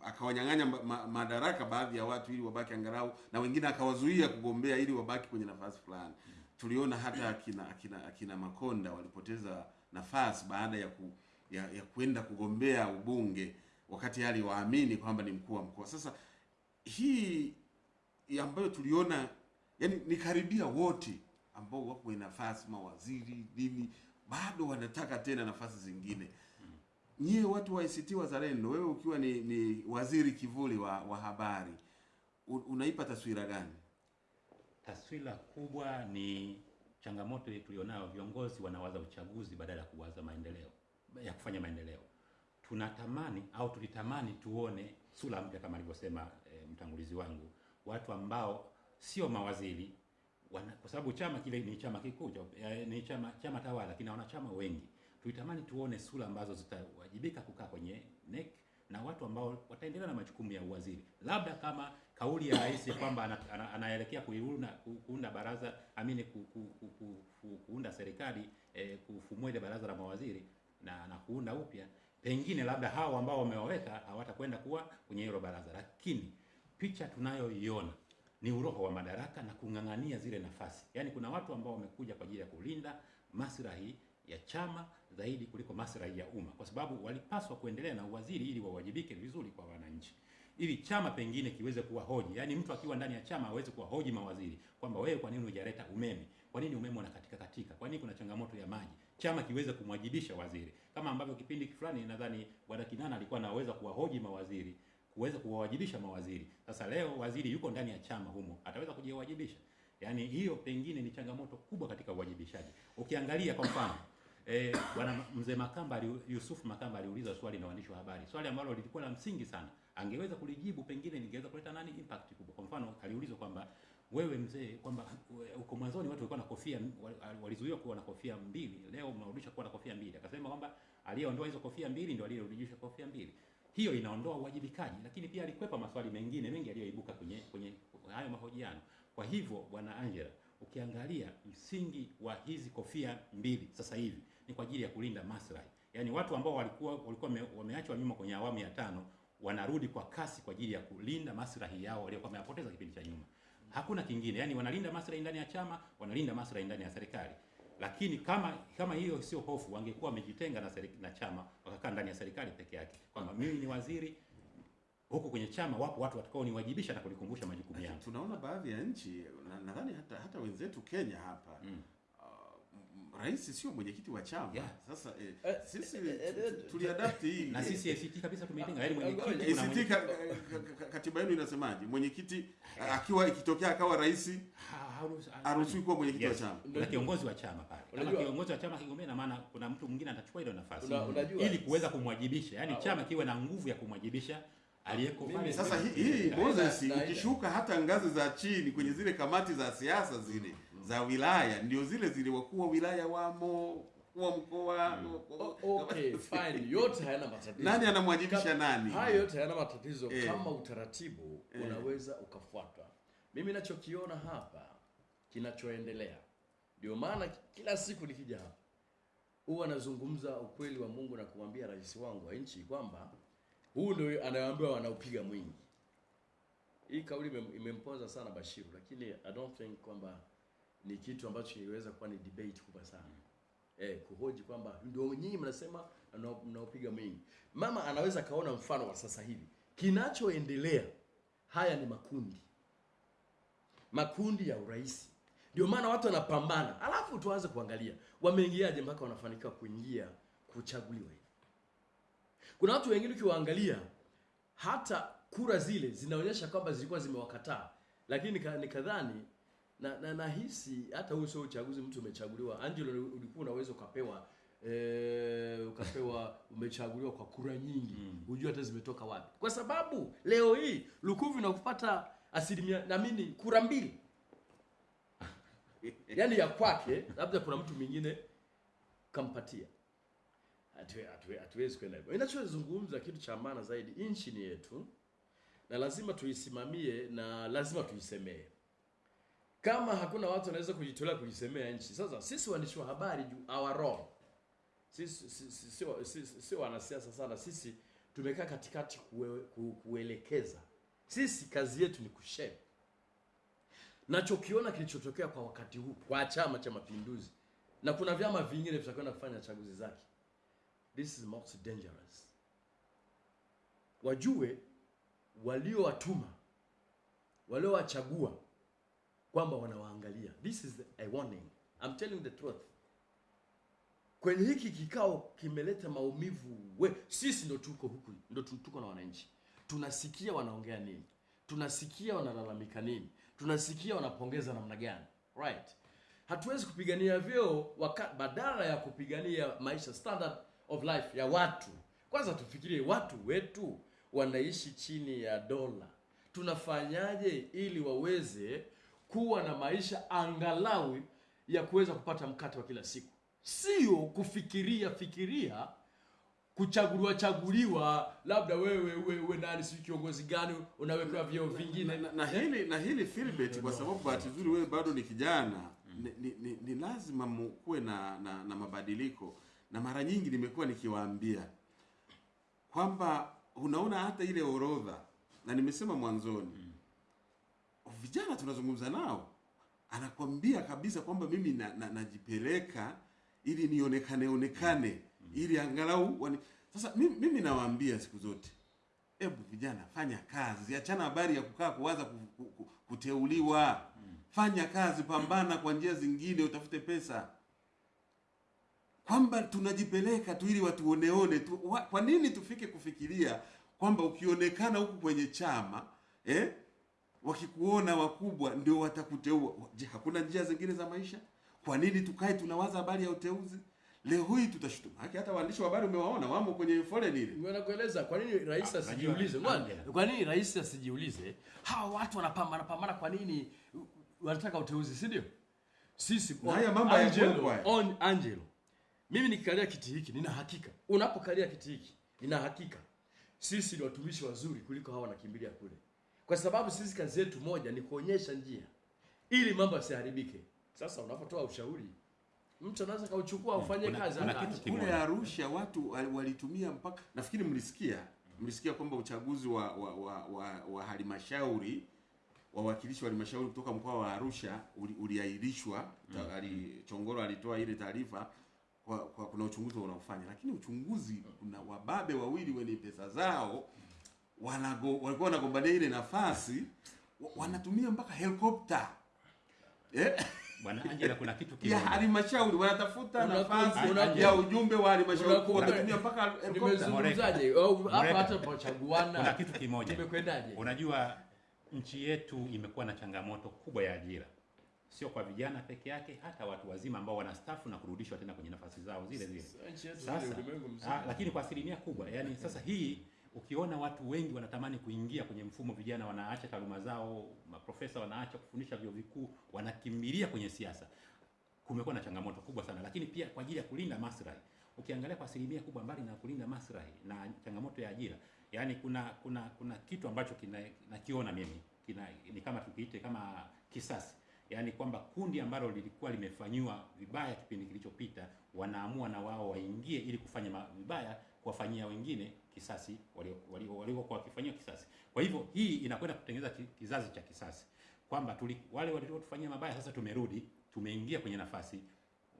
akawanyang'anya ma, ma, madaraka baadhi ya watu ili wabaki angalau na wengine akawazuia kugombea ili wabaki kwenye nafasi fulani. Tuliona hata akina akina akina Makonda walipoteza nafasi baada ya ku, ya, ya kwenda kugombea ubunge wakati aliwaamini kwamba ni mkuu wa mkoa. Sasa hii ambayo tuliona yani ni karibia wote ambao wako nafasi mawaziri nini bado wanataka tena nafasi zingine. Nyie watu wa ACT Wazalendo, wewe ukiwa ni, ni waziri kivuli wa, wa habari unaipa taswira gani? taswira kubwa ni changamoto ile tulionayo, viongozi wanawaza uchaguzi badala ya kuwaza maendeleo ya kufanya maendeleo. Tunatamani au tulitamani tuone sura mpya kama alivyosema e, mtangulizi wangu, watu ambao sio mawaziri wana, kwa sababu chama kile ni chama kikuu eh, ni chama chama tawala kina wanachama wengi. Tulitamani tuone sura ambazo zitawajibika kukaa kwenye NEC na watu ambao wataendelea na majukumu ya uwaziri, labda kama kauli ya rais ya kwamba ana, ana, anaelekea kuunda baraza amini ku, ku, ku, ku, ku, kuunda serikali eh, kufumua ile baraza la mawaziri na, na kuunda upya, pengine labda hao ambao wamewaweka hawatakwenda kuwa kwenye hilo baraza, lakini picha tunayoiona ni uroho wa madaraka na kung'ang'ania zile nafasi. Yaani kuna watu ambao wamekuja kwa ajili ya kulinda maslahi ya chama zaidi kuliko maslahi ya umma, kwa sababu walipaswa kuendelea na uwaziri ili wawajibike vizuri kwa wananchi, ili chama pengine kiweze kuwa hoji. Yaani mtu akiwa ndani ya chama aweze kuwa hoji mawaziri kwamba wewe, kwa nini hujaleta umeme? Kwa nini umeme unakatika katika? Kwa nini kuna changamoto ya maji? Chama kiweze kumwajibisha waziri, kama ambavyo kipindi fulani nadhani bwana Kinana alikuwa anaweza kuwahoji mawaziri kuweza kuwawajibisha mawaziri. Sasa leo waziri yuko ndani ya chama humo, ataweza kujiwajibisha? Yaani hiyo pengine ni changamoto kubwa katika uwajibishaji. Ukiangalia kwa mfano eh, bwana mzee Makamba Yusuf Makamba aliuliza swali na waandishi wa habari, swali ambalo lilikuwa la msingi sana, angeweza kulijibu, pengine ningeweza kuleta nani impact kubwa. Kwa mfano aliulizwa kwamba wewe mzee, kwamba uko mwanzoni watu walikuwa na kofia walizuiwa kuwa na kofia mbili, leo mnarudisha kuwa na kofia mbili. Akasema kwamba aliyeondoa hizo kofia mbili ndio aliyerudisha kofia mbili hiyo inaondoa uwajibikaji, lakini pia alikwepa maswali mengine mengi yaliyoibuka kwenye kwenye hayo mahojiano. Kwa hivyo, bwana Angela, ukiangalia msingi wa hizi kofia mbili sasa hivi ni kwa ajili ya kulinda maslahi, yaani watu ambao walikuwa walikuwa wame- wameachwa nyuma kwenye awamu ya tano wanarudi kwa kasi kwa ajili ya kulinda maslahi yao waliokuwa wameyapoteza kipindi cha nyuma. Hakuna kingine, yaani wanalinda maslahi ndani ya chama, wanalinda maslahi ndani ya serikali lakini kama kama hiyo sio hofu, wangekuwa wamejitenga na, na chama wakakaa ndani ya serikali peke yake, kwamba mimi ni waziri huku kwenye chama wapo watu watakao niwajibisha na kunikumbusha majukumu yangu. Tunaona baadhi ya nchi nadhani na- hata hata wenzetu Kenya hapa Mm. Uh, rais sio mwenyekiti wa chama. Yeah. Sasa eh, Eh, sisi eh, eh, eh, tu- tuliadapti hii Na sisi ACT kabisa tumeitenga, yaani mwenyekiti ACT ka, ka, ka, katiba yenu inasemaje? Mwenyekiti akiwa ikitokea akawa rais ha- haruhusi- haruhusiwi kuwa mwenyekiti Yes. wa chama. na kiongozi wa chama pale. Kama kiongozi wa chama kigombea, na maana kuna mtu mwingine atachukua ile nafasi ili kuweza kumwajibisha, yaani Ah, chama kiwe na nguvu ya kumwajibisha aliyeko pale. Sasa hii, Moses, ukishuka hata ngazi za chini kwenye zile kamati za siasa zile za wilaya, ndio zile zile wakuu wa wilaya wamo, wa mkoa O- okay fine yote hayana matatizo nani anamwajibisha nani? Hayo yote hayana matatizo Eh. kama utaratibu Eh. unaweza ukafuatwa. Mimi nachokiona hapa kinachoendelea, ndio maana kila siku nikija hapa huwa anazungumza ukweli wa Mungu na kumwambia rais wangu wa nchi kwamba huu ndio anayoambiwa wanaupiga mwingi. Hii kauli imem- imempoza sana Bashiru, lakini I don't think kwamba ni kitu ambacho kiliweza kuwa ni debate kubwa sana. eh, kuhoji kwamba ndio nyinyi mnasema mnao- mnaopiga mwingi. Mama anaweza kaona mfano wa sasa hivi kinachoendelea. Haya ni makundi, makundi ya urais. Ndio maana watu wanapambana, alafu tuanze kuangalia wameingiaje mpaka wanafanikiwa kuingia kuchaguliwa. Kuna watu wengine ukiwaangalia hata kura zile zinaonyesha kwamba zilikuwa zimewakataa, lakini nikadhani na, na nahisi hata huu sio uchaguzi, mtu umechaguliwa. Angelo, ulikuwa unaweza ukapewa eh, ukapewa umechaguliwa kwa kura nyingi mm. hujui hata zimetoka wapi, kwa sababu leo hii Lukuvi na kupata asilimia naamini kura mbili yaani ya kwake, labda kuna mtu mwingine kampatia. atwe atwe Hatuwezi kwenda hivyo. Inachozungumza kitu cha maana zaidi, nchi ni yetu na lazima tuisimamie na lazima tuisemee. Kama hakuna watu wanaweza kujitolea kujisemea nchi, sasa sisi waandishi wa habari juu our role. Sisi si- si- sio si- si- sio wanasiasa sana, sisi tumekaa katikati kue, ku, kuelekeza. Sisi kazi yetu ni kushare. Nachokiona kilichotokea kwa wakati huu kwa Chama cha Mapinduzi na kuna vyama vingine vitakwenda kufanya chaguzi zake, this is most dangerous. Wajue waliowatuma waliowachagua kwamba wanawaangalia. This is a warning. I'm telling the truth. Kwenye hiki kikao kimeleta maumivu we, sisi ndo tuko huku, ndo tuko na wananchi, tunasikia wanaongea nini, tunasikia wanalalamika nini, tunasikia wanapongeza namna gani, right? Hatuwezi kupigania vyeo waka, badala ya kupigania maisha standard of life ya watu. Kwanza tufikirie watu wetu wanaishi chini ya dola, tunafanyaje ili waweze kuwa na maisha angalau ya kuweza kupata mkate wa kila siku, sio kufikiria fikiria kuchaguliwa chaguliwa, labda wewe uwe uwe nani, si kiongozi gani, unawekewa vyeo vingine. na, na na hili na hili Philbert, kwa sababu bahati nzuri wewe bado ni kijana ni, ni, ni, ni lazima mkuwe na, na, na mabadiliko, na mara nyingi nimekuwa nikiwaambia kwamba unaona hata ile orodha, na nimesema mwanzoni vijana tunazungumza nao, anakwambia kabisa kwamba mimi na, na, najipeleka ili nionekane onekane ili angalau wani... Sasa mimi, mimi nawaambia siku zote Hebu vijana, fanya kazi, achana habari ya kukaa kuwaza ku- ku- ku- kuteuliwa. Fanya kazi, pambana kwa njia zingine, utafute pesa. Kwamba tunajipeleka tu ili watuoneone tu. Wa- Kwa nini tufike kufikiria kwamba ukionekana huku kwenye chama eh, wakikuona wakubwa ndio watakuteua? Je, hakuna njia zingine za maisha? Kwa nini tukae tunawaza habari ya uteuzi? Leo hii tutashutuma Haki Hata waandishi wa habari umewaona wamo kwenye foleni ile. Ngoja nakueleza kwa nini rais Ah, asijiulize. kwa nini rais asijiulize? Hawa watu wanapambana pambana, kwa nini wanataka uteuzi, si ndio? Sisi kwa haya mambo ya Angelo, on Angelo, mimi nikikalia kiti hiki nina hakika, unapokalia kiti hiki nina hakika sisi ni watumishi wazuri kuliko hawa wanakimbilia kule, kwa sababu sisi kazi yetu moja ni kuonyesha njia ili mambo yasiharibike. Sasa unapotoa ushauri, mtu anaweza kauchukua ufanye kuna- kazi kule Arusha watu walitumia mpaka nafikiri mlisikia mlisikia kwamba uchaguzi wa wa, wa, wa, wa halmashauri wawakilishi wa halmashauri kutoka mkoa wa Arusha uli- uliahirishwa. Mm. ali Chongoro alitoa ile taarifa kwa, kwa kuna uchunguzi unaofanya, lakini uchunguzi kuna wababe wawili wenye pesa zao wanago, walikuwa wanagombania ile nafasi wanatumia mpaka helikopta eh? Bwana Angela, kuna kitu ya kimoja. halmashauri wanatafuta nafasi ya ujumbe wa halmashauri wanatumia mpaka. Nimezungumzaje? Au hapa hata Kuna kitu kimoja. nimekwendaje? Unajua nchi yetu imekuwa na changamoto kubwa ya ajira, sio kwa vijana peke yake, hata watu wazima ambao wanastaafu na kurudishwa tena kwenye nafasi zao zile zile. Sasa, ah, lakini kwa asilimia kubwa, yani sasa hii ukiona watu wengi wanatamani kuingia kwenye mfumo, vijana wanaacha taaluma zao, maprofesa wanaacha kufundisha vyuo vikuu, wanakimbilia kwenye siasa. Kumekuwa na changamoto kubwa sana, lakini pia kwa ajili ya kulinda maslahi. Ukiangalia kwa asilimia kubwa, mbali na kulinda maslahi na changamoto ya ajira, yani kuna kuna kuna kitu ambacho kina- nakiona mimi kina, ni kama tukiite kama kisasi yaani kwamba kundi ambalo lilikuwa limefanyiwa vibaya kipindi kilichopita wanaamua na wao waingie ili kufanya vibaya kuwafanyia wengine kisasi waliokuwa walio, wakifanyia kisasi. Kwa hivyo hii inakwenda kutengeneza kizazi cha kisasi kwamba tuli, wale waliotufanyia mabaya sasa tumerudi, tumeingia kwenye nafasi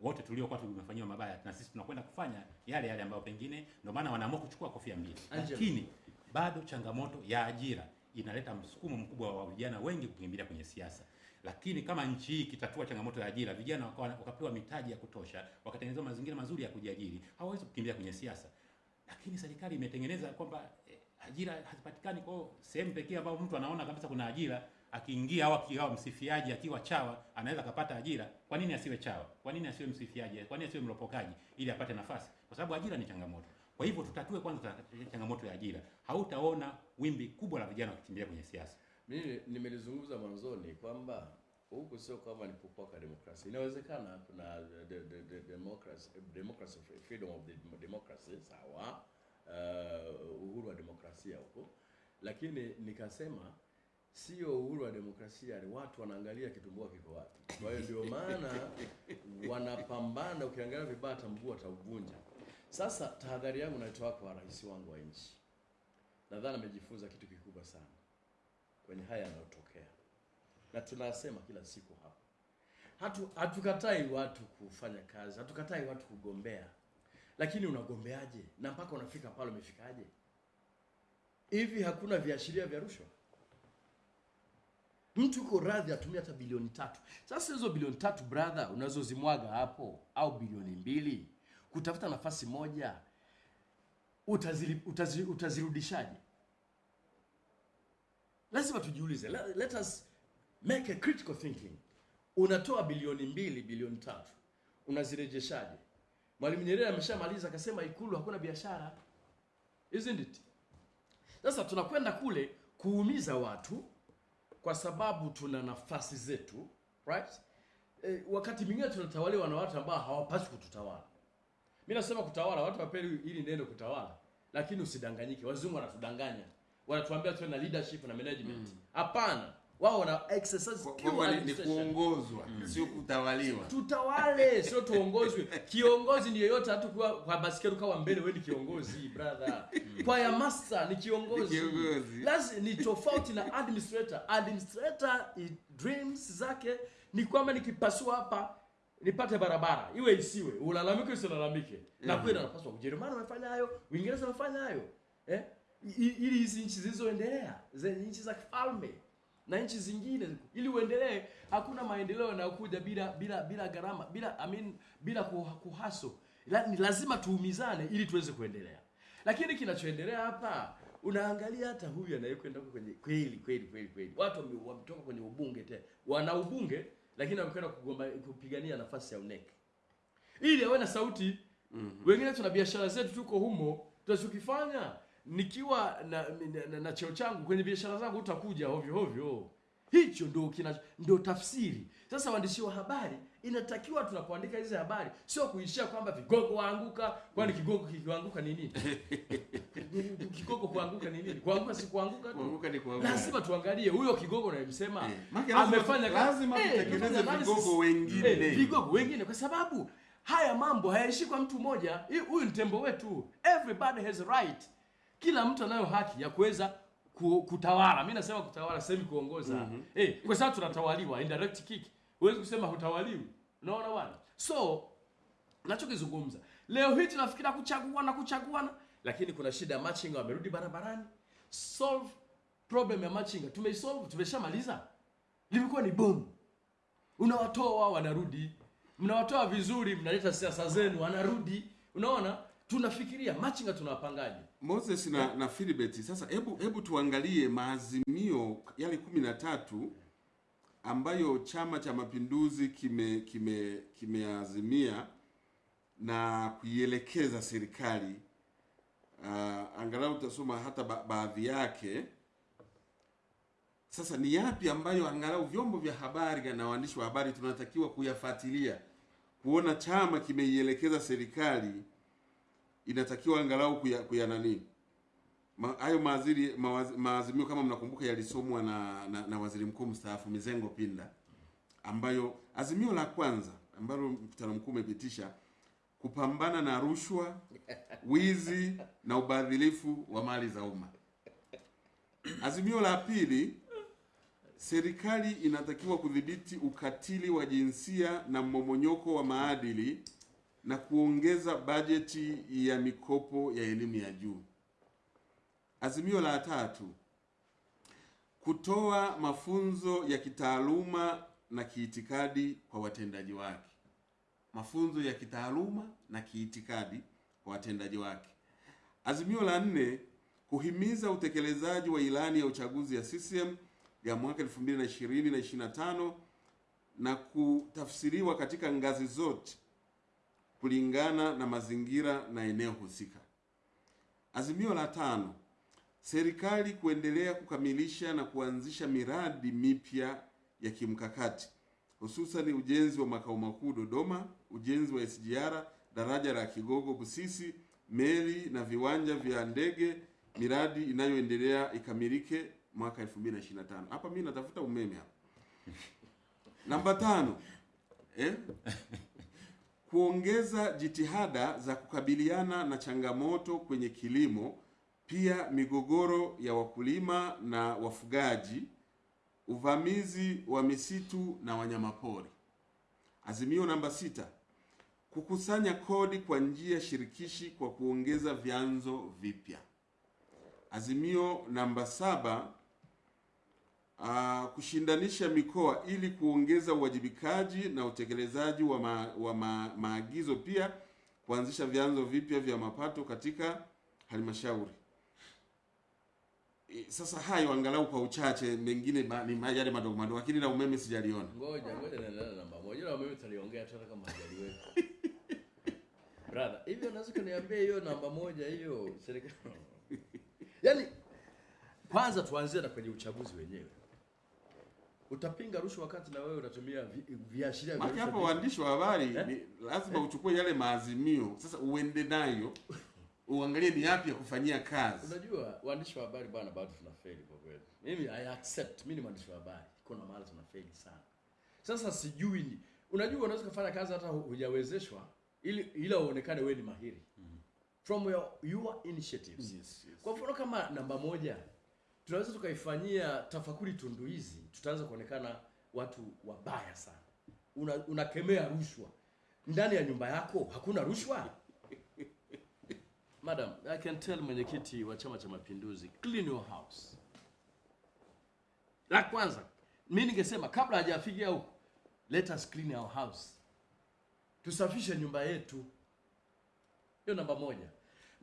wote tuliokuwa tumefanyiwa mabaya na sisi tunakwenda kufanya yale yale ambayo pengine ndio maana wanaamua kuchukua kofia mbili. Lakini bado changamoto ya ajira inaleta msukumo mkubwa wa vijana wengi kukimbilia kwenye siasa. Lakini kama nchi hii ikitatua changamoto ya ajira, vijana wakapewa mitaji ya kutosha, wakatengenezwa mazingira mazuri ya kujiajiri, hawawezi kukimbia kwenye siasa. Lakini serikali imetengeneza kwamba eh, ajira hazipatikani. Kwa hiyo sehemu pekee ambayo mtu anaona kabisa kuna ajira akiingia au akiwa msifiaji akiwa chawa anaweza akapata ajira. Kwa nini asiwe chawa? Kwa nini asiwe msifiaji? Kwa nini asiwe mlopokaji ili apate nafasi? Kwa sababu ajira ni changamoto. Kwa hivyo tutatue kwanza changamoto ya ajira. Hautaona wimbi kubwa la vijana wakikimbia kwenye siasa. Mimi nimelizungumza mwanzoni kwamba huku sio kama ni kupoka demokrasia. Inawezekana kuna the, the, the democracy, democracy freedom of the democracy sawa, uh, uhuru wa demokrasia huko, lakini nikasema sio uhuru wa demokrasia, ni watu wanaangalia kitumbua kiko wapi. Kwa hiyo ndio maana wanapambana, ukiangalia vibaya hata mguu atauvunja. Sasa tahadhari yangu naitoa kwa rais wangu wa nchi, nadhani amejifunza kitu kikubwa sana kwenye haya yanayotokea, na tunasema kila siku hapa, hatu hatukatai watu kufanya kazi, hatukatai watu kugombea, lakini unagombeaje na mpaka unafika pale umefikaje? Hivi hakuna viashiria vya rushwa? Mtu uko radhi atumia hata bilioni tatu. Sasa hizo bilioni tatu brother, unazozimwaga hapo au bilioni mbili kutafuta nafasi moja, utazili, utazi, utazirudishaje? lazima tujiulize let us make a critical thinking. Unatoa bilioni mbili bilioni tatu. Unazirejeshaje? Mwalimu nyerere ameshamaliza akasema ikulu hakuna biashara. Isn't it? Sasa tunakwenda kule kuumiza watu kwa sababu tuna nafasi zetu right? E, wakati mwingine tunatawaliwa na watu ambao hawapaswi kututawala. Mi nasema kutawala watu wapeli ili neno kutawala lakini usidanganyike. Wazungu wanatudanganya. Wanatuambia tuwe na leadership na management. Hapana wao wana exercise ni, kuongozwa mm. sio kutawaliwa. tutawale sio tuongozwe. Kiongozi ni yeyote hata kwa, kwa basikeli kawa mbele wewe ni kiongozi brother. Kwa ya master ni kiongozi, Lazima ni tofauti na administrator. Administrator i, dreams zake ni kwamba nikipasua hapa nipate barabara. Iwe isiwe ulalamike usilalamike. Na kweli anapaswa ujerumani wamefanya hayo uingereza wamefanya hayo. Eh? Ili hizi nchi zilizoendelea zenye nchi za kifalme na nchi zingine. Ili uendelee hakuna maendeleo yanayokuja bila bila bila gharama bila I mean, bila kuhaso ni lazima tuumizane ili tuweze kuendelea. Lakini kinachoendelea hapa unaangalia hata huyu anayekwenda huko kwenye kweli kweli kweli kweli. Watu wametoka kwenye ubunge tena wana ubunge lakini wamekwenda kugomba kupigania nafasi ya UNEC. Ili awe na sauti mm-hmm. wengine tuna biashara zetu tuko humo tunachokifanya nikiwa na, na, na, na cheo changu kwenye biashara zangu utakuja ovyo ovyo. Hicho ndo kina ndo tafsiri. Sasa waandishi wa habari inatakiwa tunapoandika hizi habari sio kuishia kwamba vigogo waanguka kwani kigogo kikianguka ni nini? Kigogo kuanguka ni nini? Kuanguka si kuanguka tu. Kuanguka ni kuanguka. lazima tuangalie huyo kigogo unayemsema Eh, amefanya lazima Eh, tutengeneze eh, vigogo wengine. Eh, vigogo wengine kwa sababu haya mambo hayaishi kwa mtu mmoja. Huyu ni tembo wetu. Everybody has right kila mtu anayo haki ya kuweza ku, kutawala. Mi nasema kutawala semi kuongoza. Mm-hmm. eh, kwa sababu tunatawaliwa indirect kick. Huwezi kusema hutawaliwi. Unaona bwana? So nachokizungumza. Leo hii tunafikiria kuchaguana kuchaguana lakini kuna shida ya machinga wamerudi barabarani. Solve problem ya machinga. Tumeisolve tumeshamaliza. Limekuwa ni bomu. Unawatoa wanarudi. Mnawatoa vizuri mnaleta siasa zenu wanarudi. Unaona? Tunafikiria machinga tunawapangaje Moses na, na Philibert, sasa hebu hebu tuangalie maazimio yale kumi na tatu ambayo Chama cha Mapinduzi kime kime kimeazimia na kuielekeza serikali. Uh, angalau utasoma hata ba baadhi yake. Sasa ni yapi ambayo angalau vyombo vya habari na waandishi wa habari tunatakiwa kuyafuatilia kuona chama kimeielekeza serikali inatakiwa angalau kuya, kuya nani Ma- hayo maaziri mawazi- maazimio kama mnakumbuka yalisomwa na, na, na waziri mkuu mstaafu Mizengo Pinda, ambayo azimio la kwanza ambalo mkutano mkuu umepitisha kupambana na rushwa, wizi na ubadhilifu wa mali za umma. Azimio la pili serikali inatakiwa kudhibiti ukatili wa jinsia na mmomonyoko wa maadili na kuongeza bajeti ya mikopo ya elimu ya juu. Azimio la tatu, kutoa mafunzo ya kitaaluma na kiitikadi kwa watendaji wake. Mafunzo ya kitaaluma na kiitikadi kwa watendaji wake. Azimio la nne, kuhimiza utekelezaji wa ilani ya uchaguzi ya CCM ya mwaka 2020 na 25 na kutafsiriwa katika ngazi zote kulingana na mazingira na eneo husika. Azimio la tano, serikali kuendelea kukamilisha na kuanzisha miradi mipya ya kimkakati hususan ujenzi wa makao makuu Dodoma, ujenzi wa SGR, daraja la Kigogo Busisi, meli na viwanja vya ndege, miradi inayoendelea ikamilike mwaka 2025. Hapa mimi natafuta umeme hapa. Namba tano, eh? Kuongeza jitihada za kukabiliana na changamoto kwenye kilimo, pia migogoro ya wakulima na wafugaji, uvamizi wa misitu na wanyamapori. Azimio namba sita, kukusanya kodi kwa njia shirikishi kwa kuongeza vyanzo vipya. Azimio namba saba, uh, kushindanisha mikoa ili kuongeza uwajibikaji na utekelezaji wa, ma, wa ma, maagizo, pia kuanzisha vyanzo vipya vya mapato katika halmashauri. E, Sasa hayo angalau kwa uchache, mengine ni yale madogo madogo, lakini la umeme sijaliona. Ngoja ngoja na namba moja na umeme tutaliongea tena kama hajaliweka. Brother, hivyo unaweza kuniambia hiyo namba moja hiyo serikali. Yaani kwanza tuanzie na kwenye uchaguzi wenyewe. Utapinga rushwa wakati na wewe unatumia vi- viashiria vya hapo rushwa waandishi wa habari Eh? lazima eh? uchukue yale maazimio sasa uende nayo uangalie ni yapi ya kufanyia kazi. Unajua waandishi wa habari bwana, bado tunafeli kwa kweli. Mimi I accept, mimi ni mwandishi wa habari, kuna mahali tunafeli sana. Sasa sijui ni unajua, unaweza kufanya kazi hata hujawezeshwa, ili ila uonekane wewe ni mahiri mm -hmm. from your, your initiatives. Yes, yes. Kwa mfano kama namba moja tunaweza tukaifanyia tafakuri tundu hizi, tutaanza kuonekana watu wabaya sana. Una, unakemea rushwa ndani ya nyumba yako, hakuna rushwa. Madam, I can tell mwenyekiti wa Chama cha Mapinduzi, clean your house. La kwanza, mi ningesema kabla hajafikia huko, let us clean our house. Tusafishe nyumba yetu. Hiyo namba moja.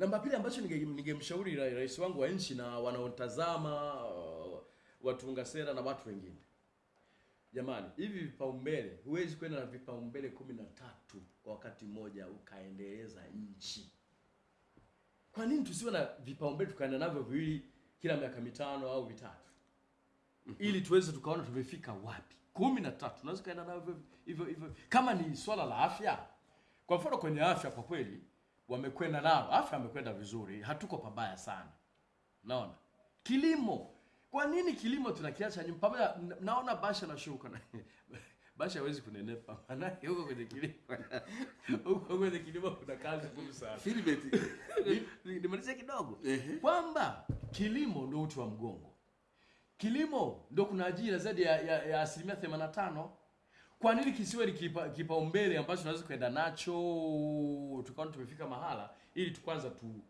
Namba pili ambacho ningemshauri nige rais wangu wa nchi na wanaotazama uh, watunga sera na watu wengine, jamani, hivi vipaumbele, huwezi kwenda na vipaumbele kumi na tatu kwa wakati mmoja ukaendeleza nchi. Kwa nini tusiwe na vipaumbele tukaenda navyo viwili kila miaka mitano au vitatu, ili tuweze tukaona tumefika wapi? kumi na tatu tunaweza kaenda navyo hivyo hivyo. Kama ni swala la afya, kwa mfano kwenye afya, kwa kweli wamekwenda nao, afya amekwenda vizuri, hatuko pabaya sana. Naona kilimo, kwa nini kilimo tunakiacha nyuma? Pamoja naona Basha nashuka na Basha hawezi kunenepa, maana huko kwenye kilimo huko kwenye kilimo kuna kazi ngumu sana. Filibeti, nimalizie kidogo kwamba kilimo ndio uti wa mgongo. Kilimo ndio kuna ajira zaidi ya, ya, ya asilimia 85. Kwa nini kisiwe ni kipa- kipaumbele ambacho tunaweza kwenda nacho tukaona tumefika mahala, ili tukwanza tu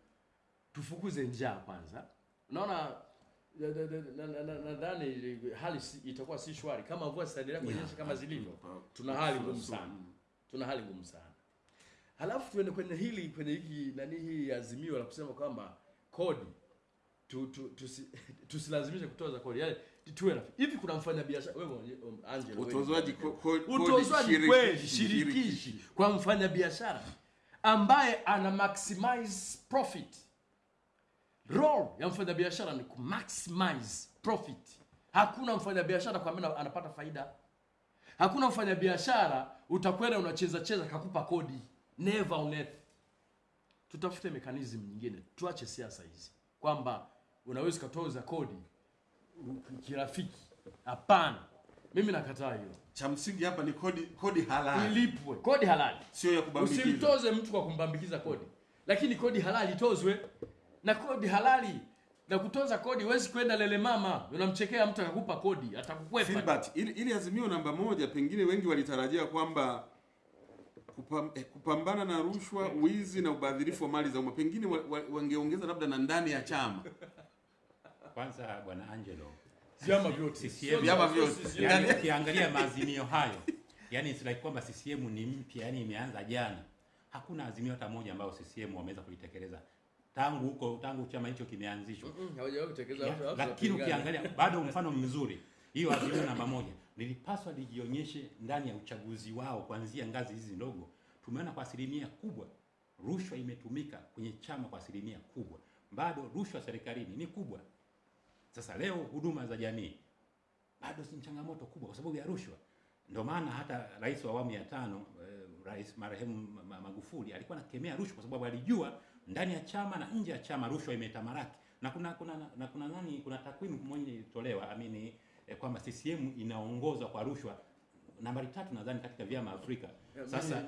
tufukuze njaa kwanza. Unaona nadhani na, na, na, nadhani hali si, itakuwa si shwari kama mvua zitaendelea kunyesha kama zilivyo. Tuna hali ngumu sana, tuna hali ngumu sana. Halafu tuende kwenye hili kwenye hiki nani hii azimio la kusema kwamba kodi tu, tu, tusi, tusilazimishe kutoza kodi yaani tuwe hivi. Kuna mfanya biashara wewe um, utozwaji utozwaji shirikishi, kweli shirikishi kwa mfanya biashara ambaye ana maximize profit. Role ya mfanya biashara ni kumaximize profit. Hakuna mfanya biashara kwa maana anapata faida. Hakuna mfanya biashara utakwenda unacheza cheza kakupa kodi. Never on earth. Tutafute mechanism nyingine, tuache siasa hizi kwamba unaweza ukatoza kodi kirafiki. Hapana, mimi nakataa hiyo. Cha msingi hapa ni kodi kodi halali, Ilipwe kodi halali. sio ya kubambikiza. Usimtoze mtu kwa kumbambikiza kodi, lakini kodi halali tozwe na kodi halali na kutoza kodi huwezi kwenda lele mama unamchekea mtu akakupa kodi atakukwepa Filbert, ili, ili azimio namba moja, pengine wengi walitarajia kwamba kupam, eh, kupambana na rushwa, wizi na ubadhirifu wa mali za umma, pengine wa, wa, wangeongeza labda na ndani ya chama. Kwanza bwana Angelo, vyama vyote Vyama vyote. Yani ukiangalia maazimio hayo, yani it's like kwamba CCM ni mpya, yani imeanza jana. Hakuna azimio hata moja ambayo CCM wameweza kulitekeleza tangu huko tangu chama hicho kimeanzishwa. Lakini ukiangalia bado mfano mzuri hiyo azimio namba moja lilipaswa lijionyeshe ndani ya uchaguzi wao kuanzia ngazi hizi ndogo. Tumeona kwa asilimia kubwa rushwa imetumika kwenye chama kwa asilimia kubwa, bado rushwa serikalini ni kubwa. Sasa leo huduma za jamii bado ni changamoto kubwa kwa sababu ya rushwa. Ndio maana hata rais wa awamu ya tano eh, rais marehemu Ma- Ma- Magufuli alikuwa anakemea rushwa kwa sababu alijua ndani ya chama na nje ya chama rushwa imetamaraki, na kuna kuna na kuna nani, kuna takwimu moja ilitolewa amini eh, kwamba CCM inaongozwa kwa rushwa nambari tatu nadhani katika vyama Afrika. Sasa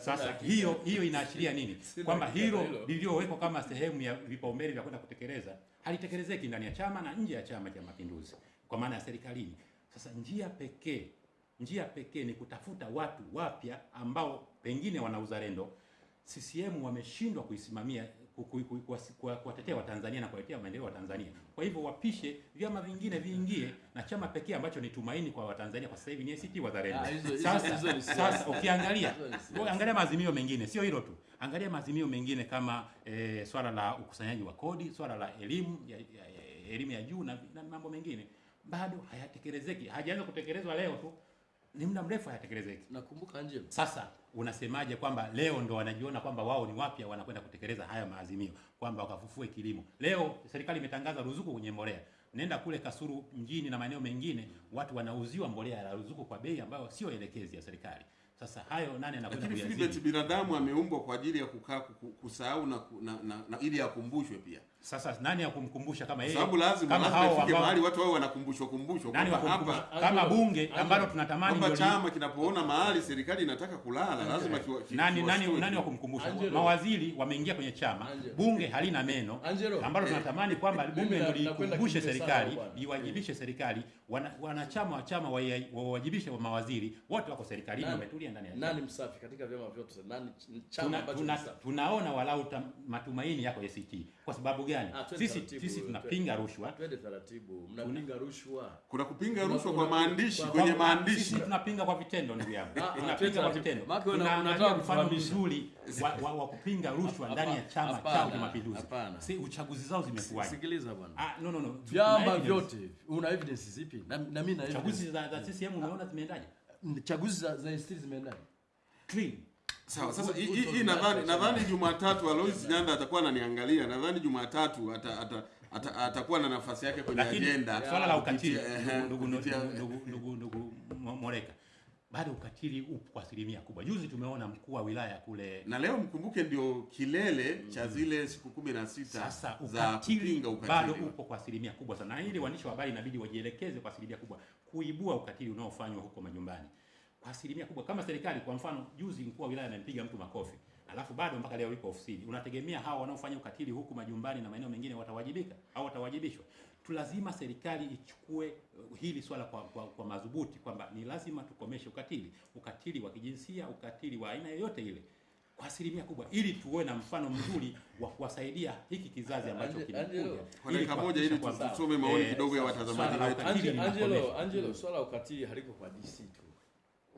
sasa hiyo hiyo inaashiria nini? Kwamba hilo hilo. lililowekwa kama sehemu ya vipaumbele vya kwenda kutekeleza halitekelezeki ndani ya chama na nje ya Chama cha Mapinduzi, kwa maana ya serikalini. Sasa njia pekee njia pekee ni kutafuta watu wapya ambao pengine wana uzalendo. CCM wameshindwa kuisimamia kuwatetea Watanzania na kuwaletea maendeleo wa Tanzania. Kwa hivyo wapishe vyama vingine viingie, na chama pekee ambacho ni tumaini kwa Watanzania kwa sasa hivi ni ACT Wazalendo. Ah, Sasa sasa ukiangalia angalia maazimio mengine, sio hilo tu, angalia maazimio mengine kama e, swala la ukusanyaji wa kodi, swala la elimu ya, ya, ya, elimu ya juu na, na mambo mengine. Bado hayatekelezeki, hajaanza kutekelezwa leo tu, ni muda mrefu hayatekelezeki. nakumbuka Angelo Sasa unasemaje kwamba leo ndo wanajiona kwamba wao ni wapya, wanakwenda kutekeleza haya maazimio kwamba wakafufue kilimo? Leo serikali imetangaza ruzuku kwenye mbolea. Nenda kule Kasuru mjini na maeneo mengine, watu wanauziwa mbolea ya ruzuku kwa bei ambayo sio elekezi ya serikali. Sasa hayo nani anakwenda kuyazidi? binadamu ameumbwa kwa ajili ya kukaa kusahau na, na, na, na ili akumbushwe pia, Sasa nani ya kumkumbusha kama yeye? sababu lazima kama lazima hao ifike ambao mahali watu wao wanakumbushwa kumbushwa nani wa kwamba kumkumbusha? hapa Kama bunge ambalo tunatamani ndio chama kinapoona mahali serikali inataka kulala lazima kiwa- kiwa, nani nani kiwa, nani wa kumkumbusha? Mawaziri wameingia kwenye chama, Angelo. bunge halina meno Angelo. ambalo tunatamani kwamba bunge ndio likumbushe serikali, iwajibishe liwajibishe serikali, wanachama wa chama wawajibishe wa mawaziri wote wako serikalini, wametulia ndani ya chama. nani msafi katika vyama vyote nani chama ambacho tunaona walau matumaini yako ACT. Kwa sababu gani? Ah, Sisi sisi tunapinga rushwa. twende taratibu mnapinga rushwa kuna kupinga rushwa kwa maandishi kwenye maandishi Sisi tunapinga kwa vitendo ndugu yangu. Ah, ah, Tunapinga kwa vitendo. tunataka kufanya mfano mzuri wa, wa, wa kupinga rushwa ndani ya chama chao cha Mapinduzi. Si uchaguzi zao zimekuwaje? sikiliza bwana Ah, no no no. Vyama vyote una evidence zipi na, na mimi na Chaguzi evidence. za, za CCM umeona zimeendaje? chaguzi za, za ST zimeendaje Clean. Sawa, sasa hii hii nadhani nadhani Jumatatu Alois Nyanda atakuwa ananiangalia. Nadhani Jumatatu ata, ata, ata, atakuwa na nafasi yake kwenye Lakini ajenda. swala la ukatili ndugu ndugu ndugu Moreka. Bado ukatili upo kwa asilimia kubwa. Juzi tumeona mkuu wa wilaya kule na leo mkumbuke ndio kilele cha zile siku kumi na sita za ukatili bado upo kwa asilimia kubwa sana, na ili waandishi wa habari inabidi wajielekeze kwa asilimia kubwa kuibua ukatili unaofanywa huko majumbani kwa asilimia kubwa. Kama serikali kwa mfano, juzi mkuu wa wilaya amempiga mtu makofi, alafu bado mpaka leo yuko ofisini, unategemea hawa wanaofanya ukatili huku majumbani na maeneo mengine watawajibika au watawajibishwa? Tu lazima serikali ichukue uh, hili swala kwa, kwa, kwa madhubuti kwamba ni lazima tukomeshe ukatili, ukatili wa kijinsia, ukatili wa aina yoyote ile kwa asilimia kubwa, ili tuwe na mfano mzuri wa kuwasaidia hiki kizazi ambacho kinakuja. Kwa dakika moja ili tusome maoni eh, kidogo ya watazamaji wetu. Angelo, swala ukatili haliko kwa DC tu,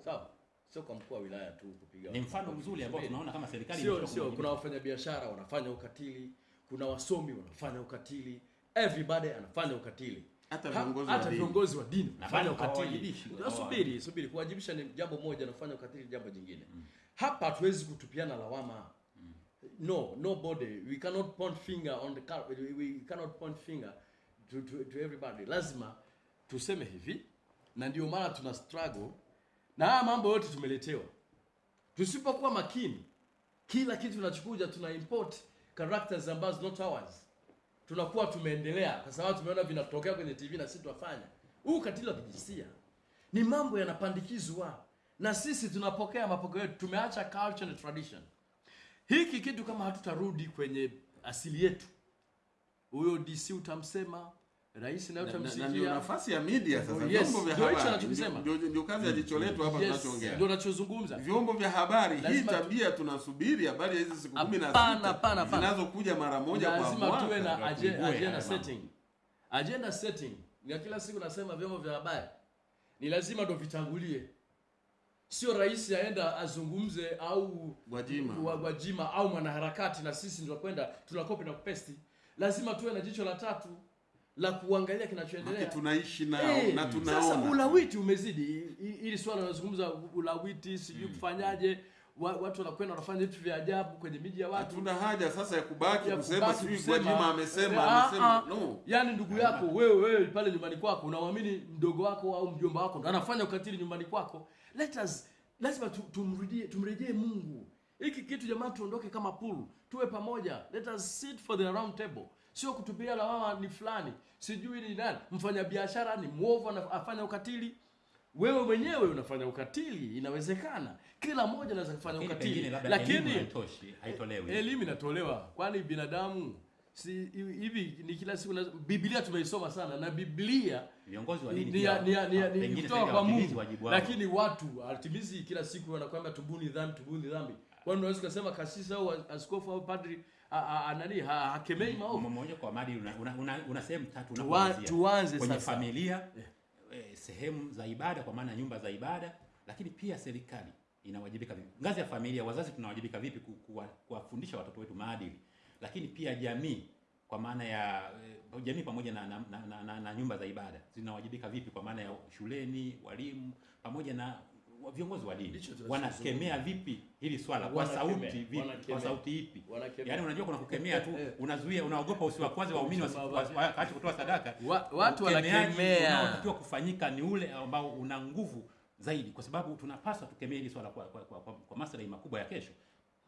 sawa? Sio kwa mkuu wa wilaya tu kupiga. Ni mfano mzuri ambao tunaona kama serikali sio sio, kuna wafanyabiashara wanafanya ukatili, kuna wasomi wanafanya ukatili, everybody anafanya ukatili. Hata viongozi wa hata dini. viongozi wa dini wanafanya ukatili. Subiri, subiri, kuwajibisha ni jambo moja, nafanya kufanya ukatili jambo jingine. Hapa hatuwezi kutupiana lawama. No, nobody. We cannot point finger on the car. We, we cannot point finger to, to, to everybody. Lazima tuseme hivi, na ndio maana tuna struggle na haya mambo yote tumeletewa. Tusipokuwa makini, kila kitu tunachokuja tuna import characters ambazo not ours tunakuwa tumeendelea kwa sababu tumeona vinatokea kwenye TV na sisi tunafanya. Huu katili wa kijinsia ni mambo yanapandikizwa na sisi tunapokea mapokeo yetu, tumeacha culture na tradition. Hiki kitu kama hatutarudi kwenye asili yetu, huyo DC utamsema rais nayo tamsikia nafasi ya media sasa, Yes, vyombo vya habari. ndio- kazi ya jicho letu hapa tunachoongea. ndio nachozungumza vyombo vya habari hii tabia tunasubiri habari ya hizi siku kumi na Hapana, sita hapana, hapana. zinazokuja mara moja kwa lazima tuwe na agenda, agenda setting. Agenda setting. Ya kila siku nasema vyombo vya habari. Ni lazima ndo vitangulie. Sio rais aenda azungumze au Gwajima. wa- Gwajima au mwanaharakati na sisi ndio kwenda tunakopi na kupesti lazima tuwe na jicho la tatu la kuangalia kinachoendelea. Tunaishi nao hey, na tunaona. sasa ulawiti umezidi. Ili swala unazungumza ulawiti sijui kufanyaje wa- watu wanakwenda wanafanya vitu vya ajabu kwenye miji ya watu. Hatuna haja sasa ya kubaki ya kusema sijui kwa Gwajima amesema eh, ah, amesema. ah. no. Yaani ndugu yako wewe wewe pale nyumbani kwako unaamini mdogo wako au mjomba wako ndo anafanya ukatili nyumbani kwako? Let us lazima tumrudie tumrejee mungu. Hiki kitu jamani tuondoke kama pool tuwe pamoja. Let us sit for the round table sio kutupia lawama ni fulani. Sijui ni nani. Mfanya biashara ni mwovu afanya ukatili. Wewe mwenyewe unafanya ukatili inawezekana. Kila mmoja anaweza kufanya ukatili. lakini elimu inatolewa. Kwani binadamu si hivi ni kila siku na, biblia tumeisoma sana na biblia Viongozi wa dini ni, ni, ni, ni, ni kutoka kwa mungu. lakini watu atimizi kila siku wanakwambia tubuni dhambi tubuni dhambi. Kwani unaweza ukasema kasisi au askofu au padri nani? Ha- hakemei maovu. Mmoja kwa maadili una, una, una, una sehemu tatu unapoanzia. tuanze kwenye sasa. familia eh, sehemu za ibada kwa maana nyumba za ibada lakini pia serikali inawajibika vipi? Ngazi ya familia wazazi tunawajibika vipi kuwafundisha watoto wetu maadili? Lakini pia jamii kwa maana ya eh, jamii pamoja na, na, na, na, na, na nyumba za ibada zinawajibika vipi kwa maana ya shuleni walimu pamoja na viongozi wa dini wanakemea vipi hili swala kwa sauti vipi kwa sauti ipi Wanakemea. yaani unajua kuna kukemea tu Eh. unazuia unaogopa usiwakwaze waumini waache kutoa sadaka Wa- watu wanakemea. unaotakiwa kufanyika ni ule ambao una nguvu zaidi kwa sababu tunapaswa tukemee hili swala kwa, kwa, kwa, kwa, kwa maslahi makubwa ya kesho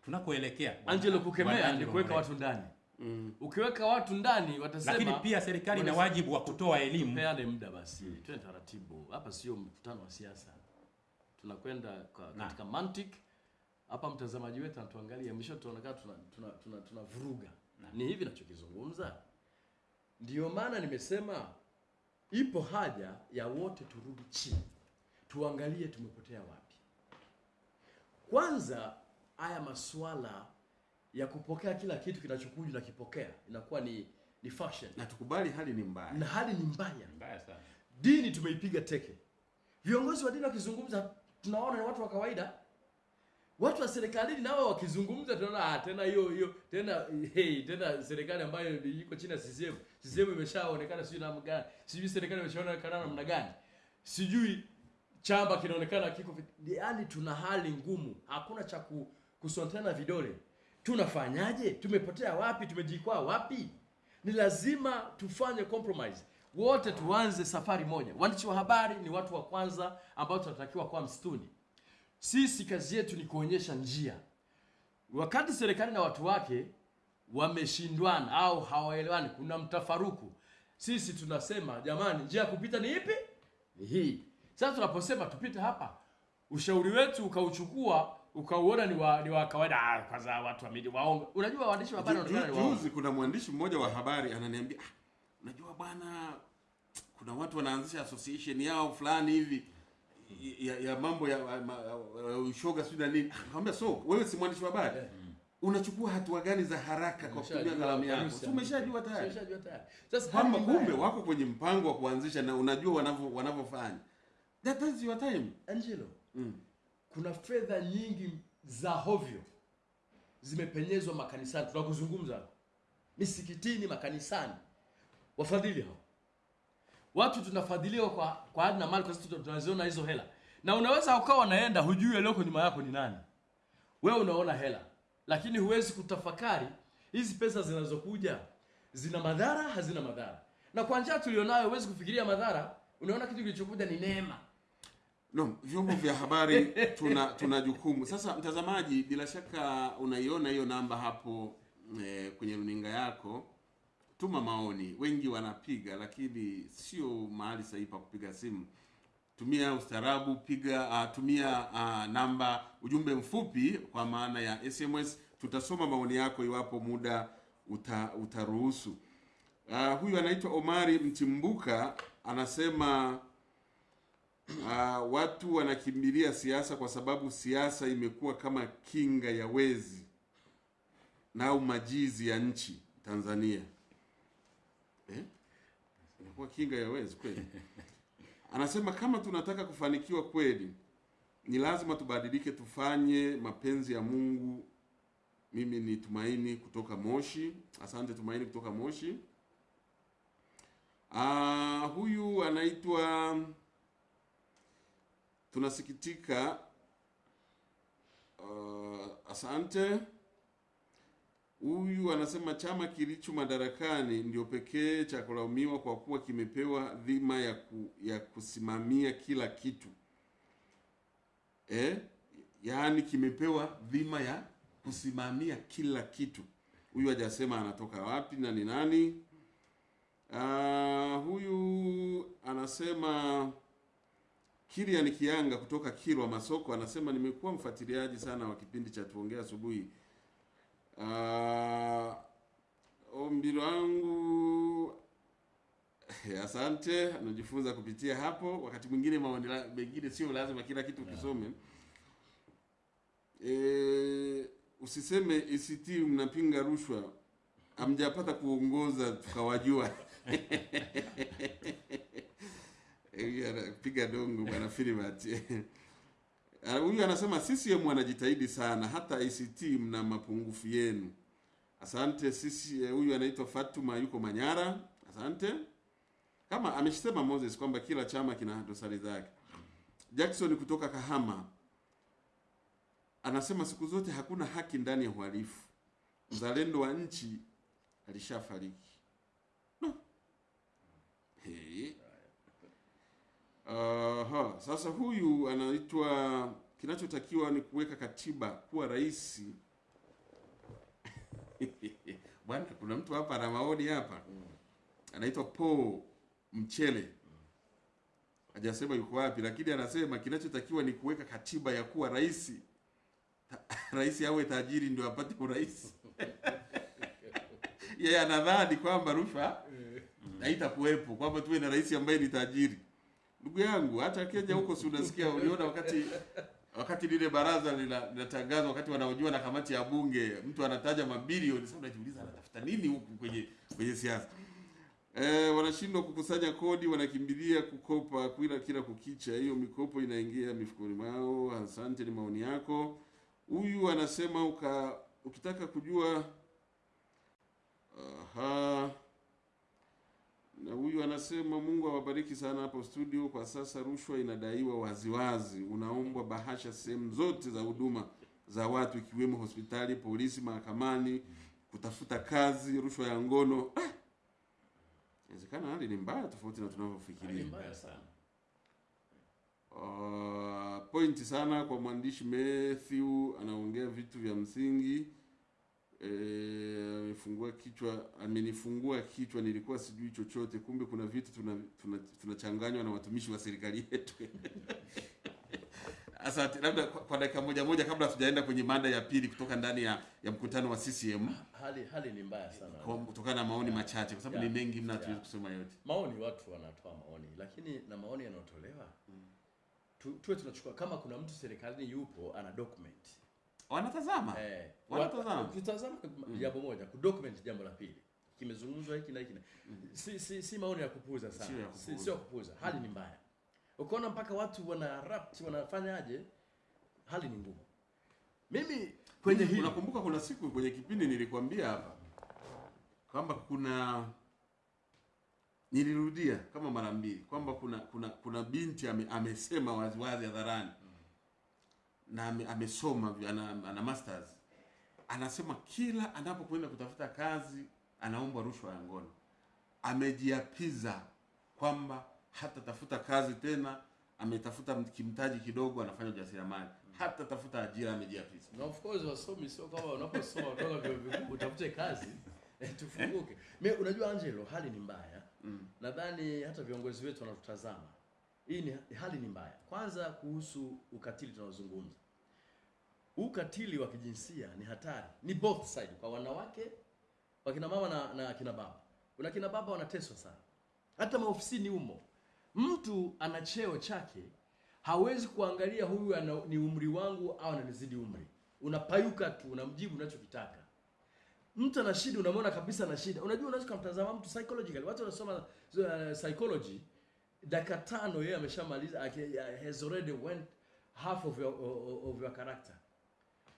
tunakoelekea angelo kukemea ni kuweka watu ndani Mm. ukiweka watu ndani watasema lakini pia serikali ina wajibu wa kutoa elimu peane muda basi mm. twende taratibu hapa sio mkutano wa siasa tunakwenda katika mantiki hapa mtazamaji wetu anatuangalia mwisho tunaonekana tuna, tuna, tuna, tuna vuruga ni hivi nachokizungumza? Ndio maana nimesema ipo haja ya wote turudi chini. Tuangalie tumepotea wapi. Kwanza haya masuala ya kupokea kila kitu kinachokuja na kipokea inakuwa ni ni fashion. Na tukubali hali ni mbaya. Na hali ni mbaya. Mbaya sana. Dini tumeipiga teke. Viongozi wa dini wakizungumza tunaona ni watu wa kawaida. Watu wa serikalini nao wakizungumza tunaona ah, tena hiyo hiyo tena hey, tena serikali ambayo iko chini ya CCM CCM imeshaonekana sijui namna gani sijui serikali imeshaonekana namna gani. Sijui chamba kinaonekana kiko yaani tuna hali ngumu hakuna cha ku- kusontana vidole. Tunafanyaje? Tumepotea wapi? Tumejikwaa wapi? Ni lazima tufanye compromise wote tuanze safari moja. Waandishi wa habari ni watu wa kwanza ambao tunatakiwa kuwa msituni. Sisi kazi yetu ni kuonyesha njia. Wakati serikali na watu wake wameshindwana au hawaelewani kuna mtafaruku sisi tunasema jamani njia ya kupita ni ipi? Ni hii. Sasa tunaposema tupite hapa ushauri wetu ukauchukua ukauona ni wa, ni wa kawaida. Ah, kwanza watu wa midi waongo unajua waandishi wa habari Ju- wanaonekana ni waongo juzi kuna mwandishi mmoja wa habari ananiambia ah, unajua bwana kuna watu wanaanzisha association yao fulani hivi ya, ya mambo ya, ya, ya, ya ushoga sijui na nini. Akamwambia so wewe si mwandishi wa habari? Eh. unachukua hatua gani za haraka kwa kutumia kalamu yako? Paris Si umeshajua tayari. Sasa kwamba kumbe wako kwenye mpango wa kuanzisha na unajua wanavyo wanavyofanya. That is your time. Angelo mm. kuna fedha nyingi za hovyo zimepenyezwa makanisani. Tunakuzungumza. Misikitini makanisani wafadhili hao. Watu tunafadhiliwa kwa kwa hadi na mali kwa sababu tunaziona hizo hela. Na unaweza ukawa naenda hujui aliyoko nyuma yako ni nani. Wewe unaona hela. Lakini huwezi kutafakari hizi pesa zinazokuja. Zina madhara hazina madhara. Na kwa njia tulionayo huwezi kufikiria madhara. Unaona kitu kilichokuja ni neema. No, vyombo vya habari tuna tuna jukumu. Sasa mtazamaji, bila shaka unaiona hiyo namba hapo eh, kwenye runinga yako. Tuma maoni, wengi wanapiga, lakini sio mahali sahihi pa kupiga simu. Tumia ustarabu piga uh, tumia uh, namba ujumbe mfupi kwa maana ya SMS. Tutasoma maoni yako iwapo muda uta, utaruhusu. Uh, huyu anaitwa Omari Mtimbuka anasema uh, watu wanakimbilia siasa kwa sababu siasa imekuwa kama kinga ya wezi na umajizi majizi ya nchi Tanzania. Eh? Inakuwa kinga ya wezi kweli. Anasema kama tunataka kufanikiwa kweli, ni lazima tubadilike, tufanye mapenzi ya Mungu. Mimi ni Tumaini kutoka Moshi. Asante Tumaini kutoka Moshi. Ah, huyu anaitwa tunasikitika. Uh, asante. Huyu anasema chama kilicho madarakani ndio pekee cha kulaumiwa kwa kuwa kimepewa dhima ya, ku, ya kusimamia kila kitu eh? Yaani kimepewa dhima ya kusimamia kila kitu. Huyu hajasema anatoka wapi na ni nani. Uh, huyu anasema Kilian Kianga kutoka Kilwa Masoko anasema nimekuwa mfuatiliaji sana wa kipindi cha tuongea asubuhi. Uh, ombi langu asante, anajifunza kupitia hapo. Wakati mwingine maoni mengine sio lazima kila kitu ukisome. E, usiseme ACT mnapinga rushwa, amjapata kuongoza tukawajua. Eh, anapiga dongo bwana Filibert. Ah, Huyu anasema CCM wanajitahidi sana, hata ICT mna mapungufu yenu. Asante sisi. Huyu Huyu anaitwa Fatuma yuko Manyara. Asante. Kama amesema Moses kwamba kila chama kina dosari zake. Jackson kutoka Kahama anasema siku zote hakuna haki ndani ya uhalifu. Mzalendo wa nchi alishafariki. No. Hey. Aha, sasa huyu anaitwa kinachotakiwa ni kuweka katiba kuwa rais. Bwana, kuna mtu hapa ana maoni hapa, anaitwa Paul Mchele, hajasema yuko wapi, lakini anasema kinachotakiwa ni kuweka katiba ya kuwa rais, rais awe tajiri ndio apate urais. Yeye anadhani kwamba rushwa haitakuwepo, kwamba tuwe na rais ambaye ni tajiri. Ndugu yangu, hata Kenya huko si unasikia, uliona wakati wakati lile baraza linatangazwa, wakati wanaojua na kamati ya bunge, mtu anataja mabilioni. Sasa unajiuliza anatafuta nini huku kwenye kwenye siasa? Eh, wanashindwa kukusanya kodi, wanakimbilia kukopa kila kila kukicha. Hiyo mikopo inaingia mifukoni mwao. Asante, ni maoni yako. Huyu anasema uka, ukitaka kujua aha na huyu anasema Mungu awabariki sana hapo studio. Kwa sasa rushwa inadaiwa waziwazi, unaombwa bahasha sehemu zote za huduma za watu ikiwemo hospitali, polisi, mahakamani, kutafuta kazi, rushwa ya ngono. Ah! Inawezekana hali ni mbaya tofauti na tunavyofikiria. mbaya sana. Uh, pointi sana kwa mwandishi Matthew, anaongea vitu vya msingi. Eh, amefungua kichwa, amenifungua kichwa, nilikuwa sijui chochote, kumbe kuna vitu tunachanganywa tuna, tuna na watumishi wa serikali yetu. Asante, labda kwa, kwa dakika moja moja kabla tujaenda kwenye mada ya pili kutoka ndani ya, ya mkutano wa CCM Hali hali ni mbaya sana. kwa- kutokana na maoni yeah, machache, kwa sababu Yeah. ni mengi mna hatuwezi Yeah. kusema yote. Maoni, watu wanatoa maoni, lakini na maoni yanayotolewa tu, tuwe tunachukua kama kuna mtu serikalini yupo ana document Wanatazama. Eh, Wanatazama. Ukitazama ukitazama jambo moja kudocument jambo la pili. Kimezungumzwa hiki na hiki na si, si, si maoni ya kupuuza sana. Sio si, kupuuza. sio kupuuza. Hali ni mbaya. Ukaona mpaka watu wana rapt wanafanyaje hali ni ngumu. Mimi kwenye hili Unakumbuka kuna siku kwenye kipindi nilikwambia hapa kwamba kuna nilirudia kama mara mbili kwamba kuna kuna kuna binti ame, amesema waziwazi hadharani na amesoma ana, ana masters. Anasema kila anapokwenda kutafuta kazi anaombwa rushwa ya ngono. Amejiapiza kwamba hata tafuta kazi tena, ametafuta kimtaji kidogo, anafanya ujasiriamali, hatatafuta ajira, amejiapiza. na of course wasomi sio kama unaposoma kutoka vyuo vikuu utafute kazi eh, tufunguke. Me unajua Angelo hali ni mbaya. Mm. nadhani hata viongozi wetu wanatutazama. Hii ni hali ni mbaya. Kwanza kuhusu ukatili tunaozungumza ukatili wa kijinsia ni hatari ni both side kwa wanawake wakina mama na, na kina baba Kuna kina baba wanateswa sana, hata maofisini humo. Mtu ana cheo chake, hawezi kuangalia huyu ana, ni umri wangu au ananizidi umri. Unapayuka tu, unamjibu unachokitaka. Mtu ana shida, unamwona kabisa ana shida. Unajua, unaweza kumtazama mtu psychologically. Watu wanasoma uh, psychology, dakika tano yeye ameshamaliza, has already went half of your, of your character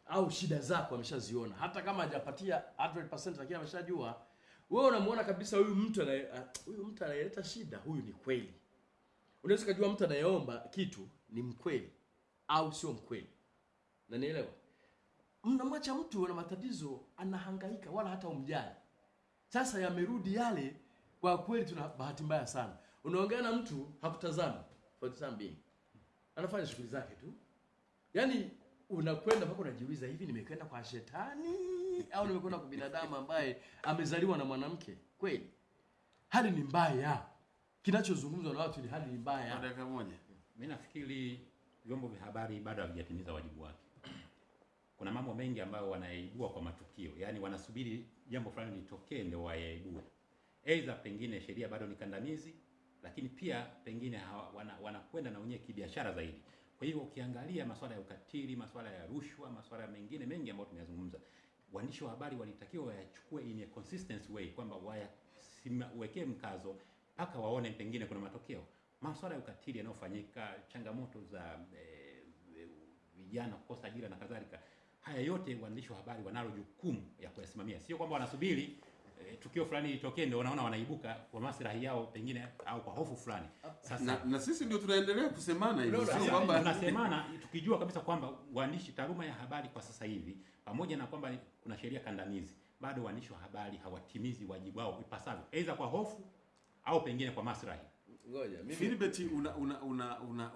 au shida zako ameshaziona, hata kama hajapatia 100% lakini ameshajua. Wewe unamuona kabisa huyu mtu ah, huyu mtu anayeleta shida, huyu ni kweli. Unaweza kujua mtu anayeomba kitu ni mkweli au sio mkweli, na nielewa. Mnamwacha mtu ana matatizo, anahangaika, wala hata umjali. Sasa yamerudi yale, kwa kweli tuna bahati mbaya sana. Unaongea na mtu hakutazama for the time being, anafanya shughuli zake tu, yaani unakwenda mpaka unajiuliza hivi nimekwenda kwa shetani au nimekwenda kwa binadamu ambaye amezaliwa na mwanamke kweli hali ni mbaya kinachozungumzwa na watu ni hali ni mbaya dakika moja. Mimi nafikiri vyombo vya habari bado havijatimiza wajibu wake. Kuna mambo mengi ambayo wanayaibua kwa matukio, yaani wanasubiri jambo fulani litokee ndio wayaibue. Aidha pengine sheria bado ni kandamizi, lakini pia pengine wanakwenda wana- wanakwenda na wenyewe kibiashara zaidi. Kwa hiyo ukiangalia masuala ya ukatili, masuala ya rushwa, masuala mengine mengi ambayo tumeyazungumza, waandishi wa habari walitakiwa wayachukue in a consistent way, kwamba wayawekee mkazo mpaka waone pengine kuna matokeo. Masuala ya ukatili yanayofanyika, changamoto za vijana e, kukosa ajira na kadhalika, haya yote waandishi wa habari wanalo jukumu ya kuyasimamia, sio kwamba wanasubiri eh, tukio fulani litokee ndio wanaona wanaibuka kwa maslahi yao pengine au kwa hofu fulani. Sasa Na, na sisi ndio tunaendelea kusemana hivi, sio kwamba tunasemana tukijua kabisa kwamba waandishi, taaluma ya habari kwa sasa hivi, pamoja na kwamba kuna sheria kandamizi, bado waandishi wa habari hawatimizi wajibu wao ipasavyo, aidha kwa hofu au pengine kwa maslahi. ngoja mimi Philbert, una una una una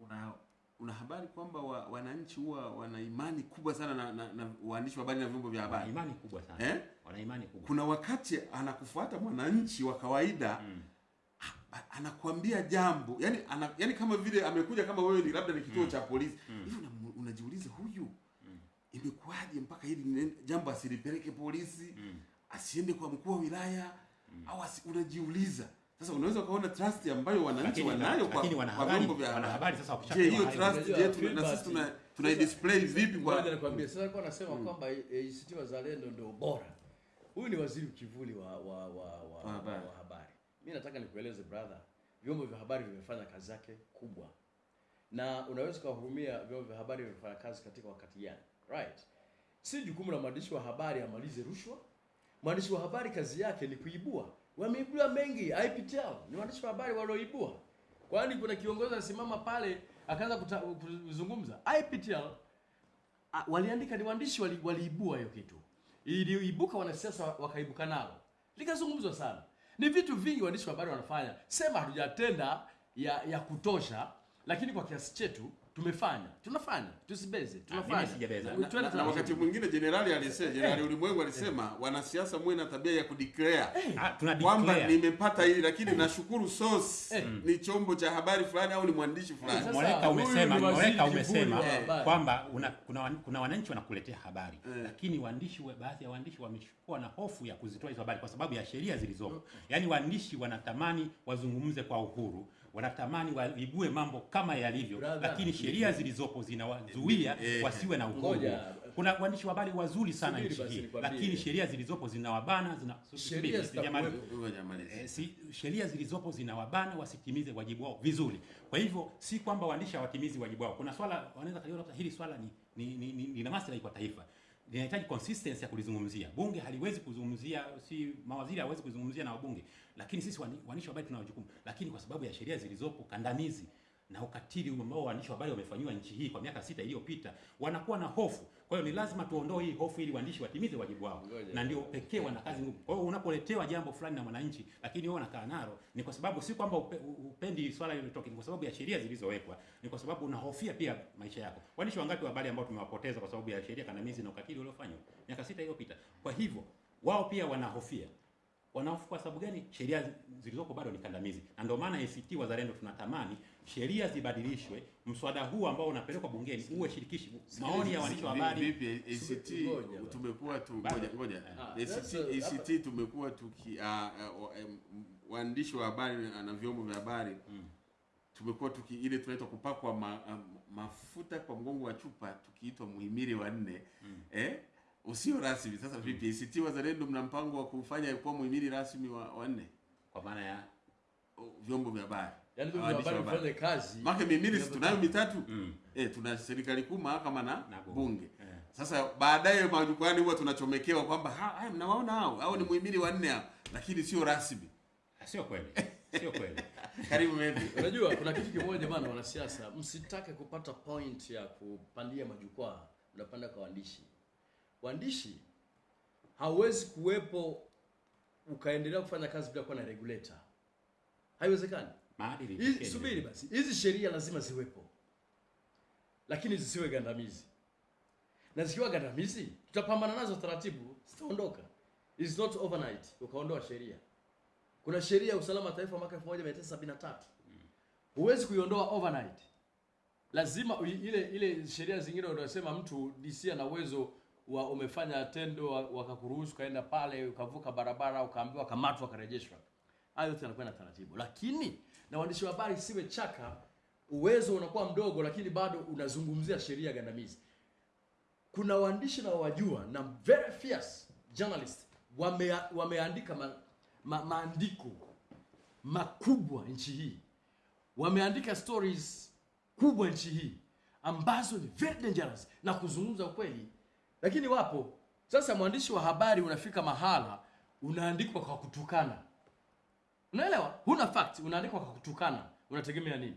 una, una, una habari kwamba wa, wananchi huwa wana imani kubwa sana na, na, na waandishi wa habari na vyombo vya Wana habari imani kubwa sana. Eh? wana imani kubwa. Kuna wakati anakufuata mwananchi wa kawaida Mm. anakuambia jambo yani, ana, yani kama vile amekuja kama wewe ni labda ni kituo cha polisi. Hivi una, unajiuliza huyu imekuwaje mpaka hili jambo asilipeleke polisi Mm. asiende kwa mkuu wa wilaya au asi, unajiuliza sasa unaweza ukaona trust ambayo wananchi wanayo kwa, lakini kwa wanahabari vyombo vya habari. sasa wakishapewa hiyo trust yetu, na sisi tuna tuna display vipi kwa nakwambia sasa kwa nasema kwamba ACT Wazalendo ndio bora. Huyu ni waziri kivuli wa wa wa, wa, Wa habari. wa habari. mimi nataka nikueleze brother vyombo vya habari vimefanya kazi yake kubwa. Na unaweza kuwahurumia vyombo vya habari vimefanya kazi katika wakati gani? Right. Si jukumu la mwandishi wa habari amalize rushwa. Mwandishi wa habari kazi yake ni kuibua wameibua mengi IPTL ni waandishi wa habari walioibua. Kwani kuna kiongozi anasimama pale akaanza kuzungumza. IPTL waliandika ni waandishi wali, waliibua hiyo kitu. Iliibuka wanasiasa wakaibuka nalo. Likazungumzwa sana. Ni vitu vingi waandishi wa habari wanafanya. Sema hatujatenda ya ya kutosha lakini kwa kiasi chetu tumefanya. Tunafanya. Tusibeze. Tunafanya. sijabeza. Twende na, na wakati mwingine jenerali alisema jenerali ulimwengu alisema wanasiasa muwe na tabia ya kudeclare. Hey, tuna kwamba declare. nimepata hili lakini nashukuru source. Hey. ni chombo cha habari fulani au ni mwandishi fulani. hey, Mwaleka umesema kivuli umesema wa kwamba una, kuna, kuna wananchi wanakuletea habari. Hey. lakini waandishi baadhi ya waandishi wamechukua na hofu ya kuzitoa hizo habari kwa sababu ya sheria zilizopo. yani waandishi wanatamani wazungumze kwa uhuru, wanatamani waibue mambo kama yalivyo, lakini sheria zilizopo zinawazuia Eh. wasiwe na uhuru. Kuna waandishi wa habari wazuri sana nchi hii, lakini sheria zilizopo zinawabana zina Sheria. Eh, zilizopo zinawabana wasitimize wajibu wao vizuri. Kwa hivyo si kwamba waandishi hawatimizi wajibu wao. Kuna swala wanaweza kaliona hili swala ni ni, ni, ni, ni la maslahi kwa taifa, linahitaji consistency ya kulizungumzia. Bunge haliwezi kuzungumzia, si mawaziri hawezi kuzungumzia na wabunge, lakini sisi waandishi wa habari tuna jukumu, lakini kwa sababu ya sheria zilizopo kandamizi na ukatili ambao waandishi wa habari wamefanyiwa nchi hii kwa miaka sita iliyopita, wanakuwa na hofu. Kwa hiyo ni lazima tuondoe hii hofu ili waandishi watimize wajibu wao, na ndio pekee wana kazi ngumu. Kwa hiyo unapoletewa jambo fulani na mwananchi, lakini wewe unakaa nalo, ni kwa sababu si kwamba upe, upendi swala hilo litoke, ni kwa sababu ya sheria zilizowekwa, ni kwa sababu unahofia pia maisha yako. Waandishi wangapi wa habari ambao tumewapoteza kwa sababu ya sheria kandamizi na ukatili uliofanywa miaka sita iliyopita? Kwa hivyo wao pia wanahofia wanahofu kwa sababu gani? Sheria zilizoko bado ni kandamizi, na ndio maana ACT Wazalendo tunatamani sheria zibadilishwe, mswada huu ambao unapelekwa bungeni uwe shirikishi, maoni ya waandishi wa habari. Vipi ACT tumekuwa tu ngoja ngoja. ACT ACT tumekuwa tuki waandishi wa habari na na vyombo vya habari. Tumekuwa tuki ile tunaitwa kupakwa ma, mafuta kwa mgongo wa chupa tukiitwa muhimili wa nne. Mm. eh? Usio rasmi. Sasa vipi ACT Wazalendo mna mpango wa kufanya kuwa muhimili rasmi wa, wa nne? Kwa maana ya? Vyombo vya habari Yaani ndio habari habari. kazi. Maana mihimili si tunayo mitatu mm, eh, tuna serikali kuu, mahakama na, Na bunge. bunge. eh. Sasa baadaye majukwani huwa tunachomekewa kwamba "Ha, haya mnawaona hao hao ni muhimili wanne hao, lakini sio rasmi. Sio kweli, sio kweli. Karibu mimi. Unajua kuna kitu kimoja bana, wanasiasa, msitake kupata point ya kupandia majukwaa, mnapanda kwa waandishi. Waandishi hauwezi kuwepo ukaendelea kufanya kazi bila kuwa na regulator, haiwezekani. Maadili Hizi- Subiri basi, hizi sheria lazima ziwepo, lakini zisiwe gandamizi, na zikiwa gandamizi tutapambana nazo taratibu, zitaondoka. It's not overnight. Ukaondoa sheria. Kuna sheria ya usalama taifa mwaka 1973 huwezi kuiondoa overnight, lazima ile ile sheria zingine unasema mtu DC ana uwezo wa umefanya tendo wa- wakakuruhusu kaenda pale ukavuka barabara ukaambiwa kamatwa ukarejeshwa. Hayo yote yanakuwa na taratibu, lakini na waandishi wa habari siwe chaka, uwezo unakuwa mdogo, lakini bado unazungumzia sheria gandamizi. Kuna waandishi na wajua na very fierce journalist wame, wameandika ma, ma, maandiko makubwa nchi hii, wameandika stories kubwa nchi hii ambazo ni very dangerous na kuzungumza ukweli, lakini wapo. Sasa mwandishi wa habari unafika mahala unaandikwa kwa kutukana, unaelewa? Huna fact, unaandikwa kwa kutukana, unategemea nini?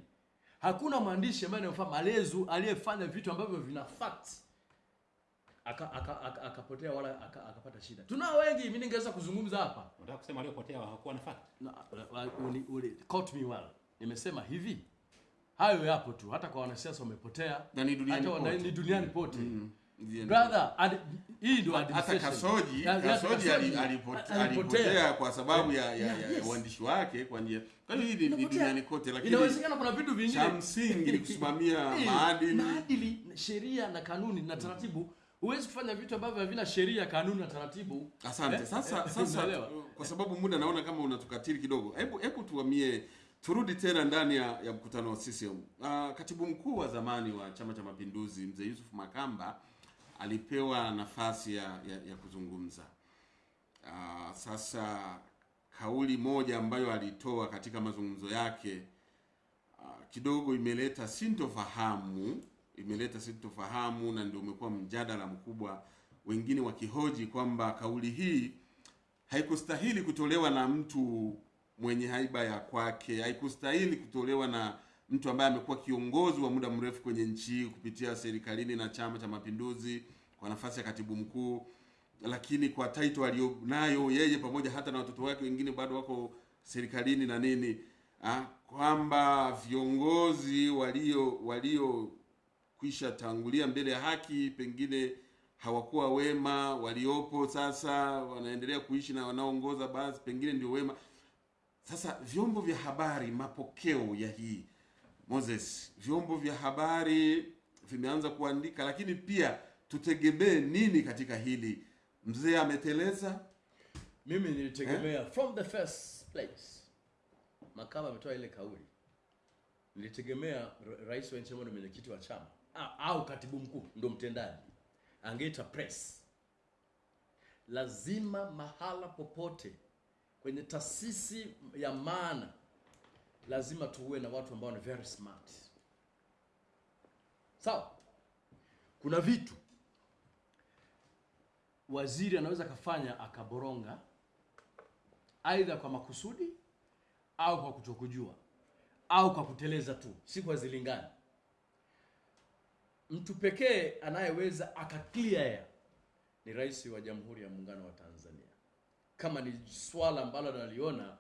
Hakuna mwandishi ambaye anayofaa malezu aliyefanya vitu ambavyo vina fact akapotea aka, aka, aka wala aka- akapata shida. Tunao wengi, mimi ningeweza kuzungumza hapa Unataka kusema aliyopotea hakuwa na fact? na, uli, uli, caught me well. Nimesema hivi, hayo yapo tu, hata kwa wanasiasa wamepotea, Na ni duniani pote. ni duniani pote Mm, ndiyo. Brother. ad- Hii ndio Hata. Kasoji Kasoji ali- alipotea. kwa sababu ya, ya, Yeah, yes. ya uandishi wake kwa njia. Kwa hiyo hii ni- ni duniani kote, lakini Inawezekana kuna vitu vingine cha msingi ni kusimamia Eh, maadili. maadili, sheria na kanuni na taratibu. Huwezi kufanya vitu ambavyo havina sheria, kanuni na taratibu. Asante. Eh, Sasa eh, sasa kwa sababu muda naona kama unatukatili kidogo, hebu hebu tuamie turudi tena ndani ya, ya mkutano wa CCM. Uh, katibu mkuu wa zamani wa Chama cha Mapinduzi mzee Yusuf Makamba alipewa nafasi ya, ya, ya kuzungumza. Uh, sasa kauli moja ambayo alitoa katika mazungumzo yake uh, kidogo imeleta sintofahamu, imeleta sintofahamu na ndio umekuwa mjadala mkubwa, wengine wakihoji kwamba kauli hii haikustahili kutolewa na mtu mwenye haiba ya kwake, haikustahili kutolewa na mtu ambaye amekuwa kiongozi wa muda mrefu kwenye nchi hii kupitia serikalini na Chama cha Mapinduzi kwa nafasi ya katibu mkuu, lakini kwa title aliyonayo yeye pamoja hata na watoto wake wengine bado wako serikalini na nini ha? kwamba viongozi walio walio kwisha tangulia mbele ya haki pengine hawakuwa wema, waliopo sasa wanaendelea kuishi na wanaoongoza basi pengine ndio wema. Sasa vyombo vya habari, mapokeo ya hii Moses, vyombo vya habari vimeanza kuandika, lakini pia tutegemee nini katika hili? Mzee ameteleza. Mimi nilitegemea eh? from the first place, Makamba ametoa ile kauli, nilitegemea ra- rais wa nchi ambaye ndio mwenyekiti wa chama au, au katibu mkuu ndo mtendaji angeita press. Lazima mahala popote kwenye taasisi ya maana, lazima tuwe na watu ambao ni very smart. Sawa, kuna vitu waziri anaweza akafanya akaboronga, aidha kwa makusudi au kwa kutokujua au kwa kuteleza tu, siku hazilingani. Mtu pekee anayeweza akaclear ni rais wa Jamhuri ya Muungano wa Tanzania, kama ni swala ambalo naliona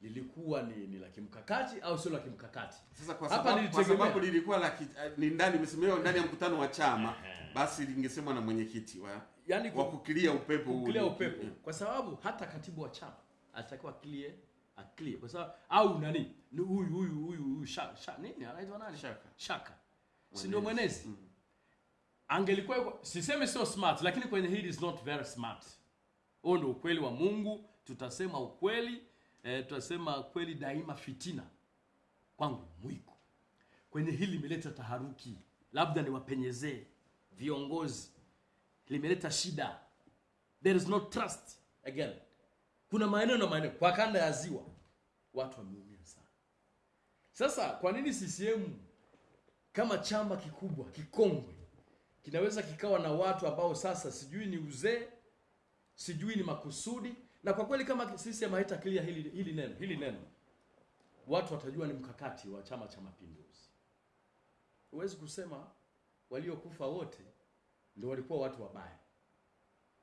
lilikuwa ni, ni la kimkakati au sio la kimkakati. Sasa kwa Hapa sababu, kwa sababu lilikuwa la ki- ni ndani msimamo ndani ya mkutano wa chama, basi lingesemwa na mwenyekiti wa yani wa kukilia upepo huu kukilia upepo yeah. kwa sababu hata katibu wa chama alitakiwa clear a clear kwa sababu au nani ni huyu huyu huyu huyu shaka sha, nini anaitwa nani Shaka. shaka si ndio Mwenezi. mm. angelikuwa siseme sisemi sio smart lakini kwenye hili is not very smart huo ndio ukweli wa mungu tutasema ukweli eh, tutasema kweli daima fitina kwangu mwiko. Kwenye hili limeleta taharuki labda niwapenyezee viongozi. Limeleta shida. There is no trust again. Kuna maeneo na maeneo kwa kanda ya ziwa watu wameumia sana. Sasa kwa nini ccm kama chama kikubwa kikongwe kinaweza kikawa na watu ambao sasa sijui ni uzee sijui ni makusudi na kwa kweli kama CCM haita clear hili, hili neno hili neno watu watajua ni mkakati wa chama cha mapinduzi huwezi kusema waliokufa wote ndio walikuwa watu wabaya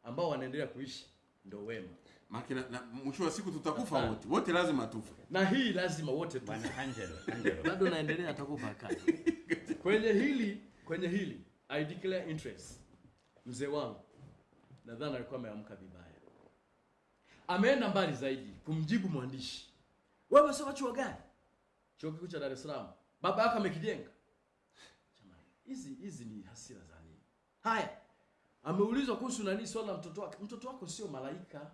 ambao wanaendelea kuishi ndio wema Makina na, na mwisho wa siku tutakufa wote. Wote lazima tufe. na hii lazima wote tufe. Bwana Angelo, Angelo. bado naendelea atakufa kazi kwenye hili kwenye hili i declare interest mzee wangu nadhani alikuwa ameamka vibaya ameenda mbali zaidi kumjibu mwandishi. Wewe sio chuo gani? Chuo kikuu cha dar es salaam. Baba yako amekijenga. Jamani hizi hizi ni hasira za nini? Haya ameulizwa kuhusu nani swala la mtoto wake. Mtoto wako sio malaika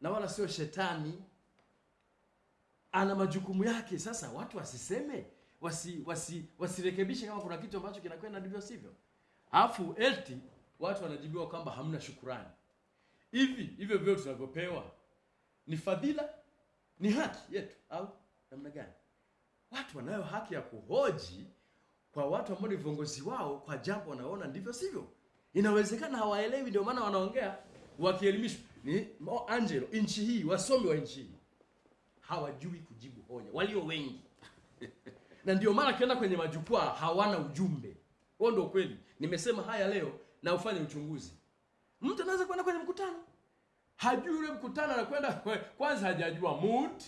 na wala sio shetani. Ana majukumu yake. Sasa watu wasiseme wasi, wasi, wasirekebishe kama kuna kitu ambacho kinakwenda ndivyo sivyo. Alafu eti watu wanajibiwa kwamba hamna shukurani hivi hivyo vyote tunavyopewa ni fadhila ni haki yetu au namna gani? Watu wanayo haki ya kuhoji kwa watu ambao ni viongozi wao kwa jambo wanaona ndivyo sivyo. Inawezekana hawaelewi ndio maana wanaongea wakielimishwa. Ni oh, angelo nchi hii wasomi wa nchi hii hawajui kujibu hoja walio wengi. Na ndio maana akienda kwenye majukwaa hawana ujumbe. Huo ndio kweli nimesema haya leo na ufanye uchunguzi mtu anaweza kwenda kwenye mkutano. Hajui ule mkutano anakwenda kwanza hajajua mood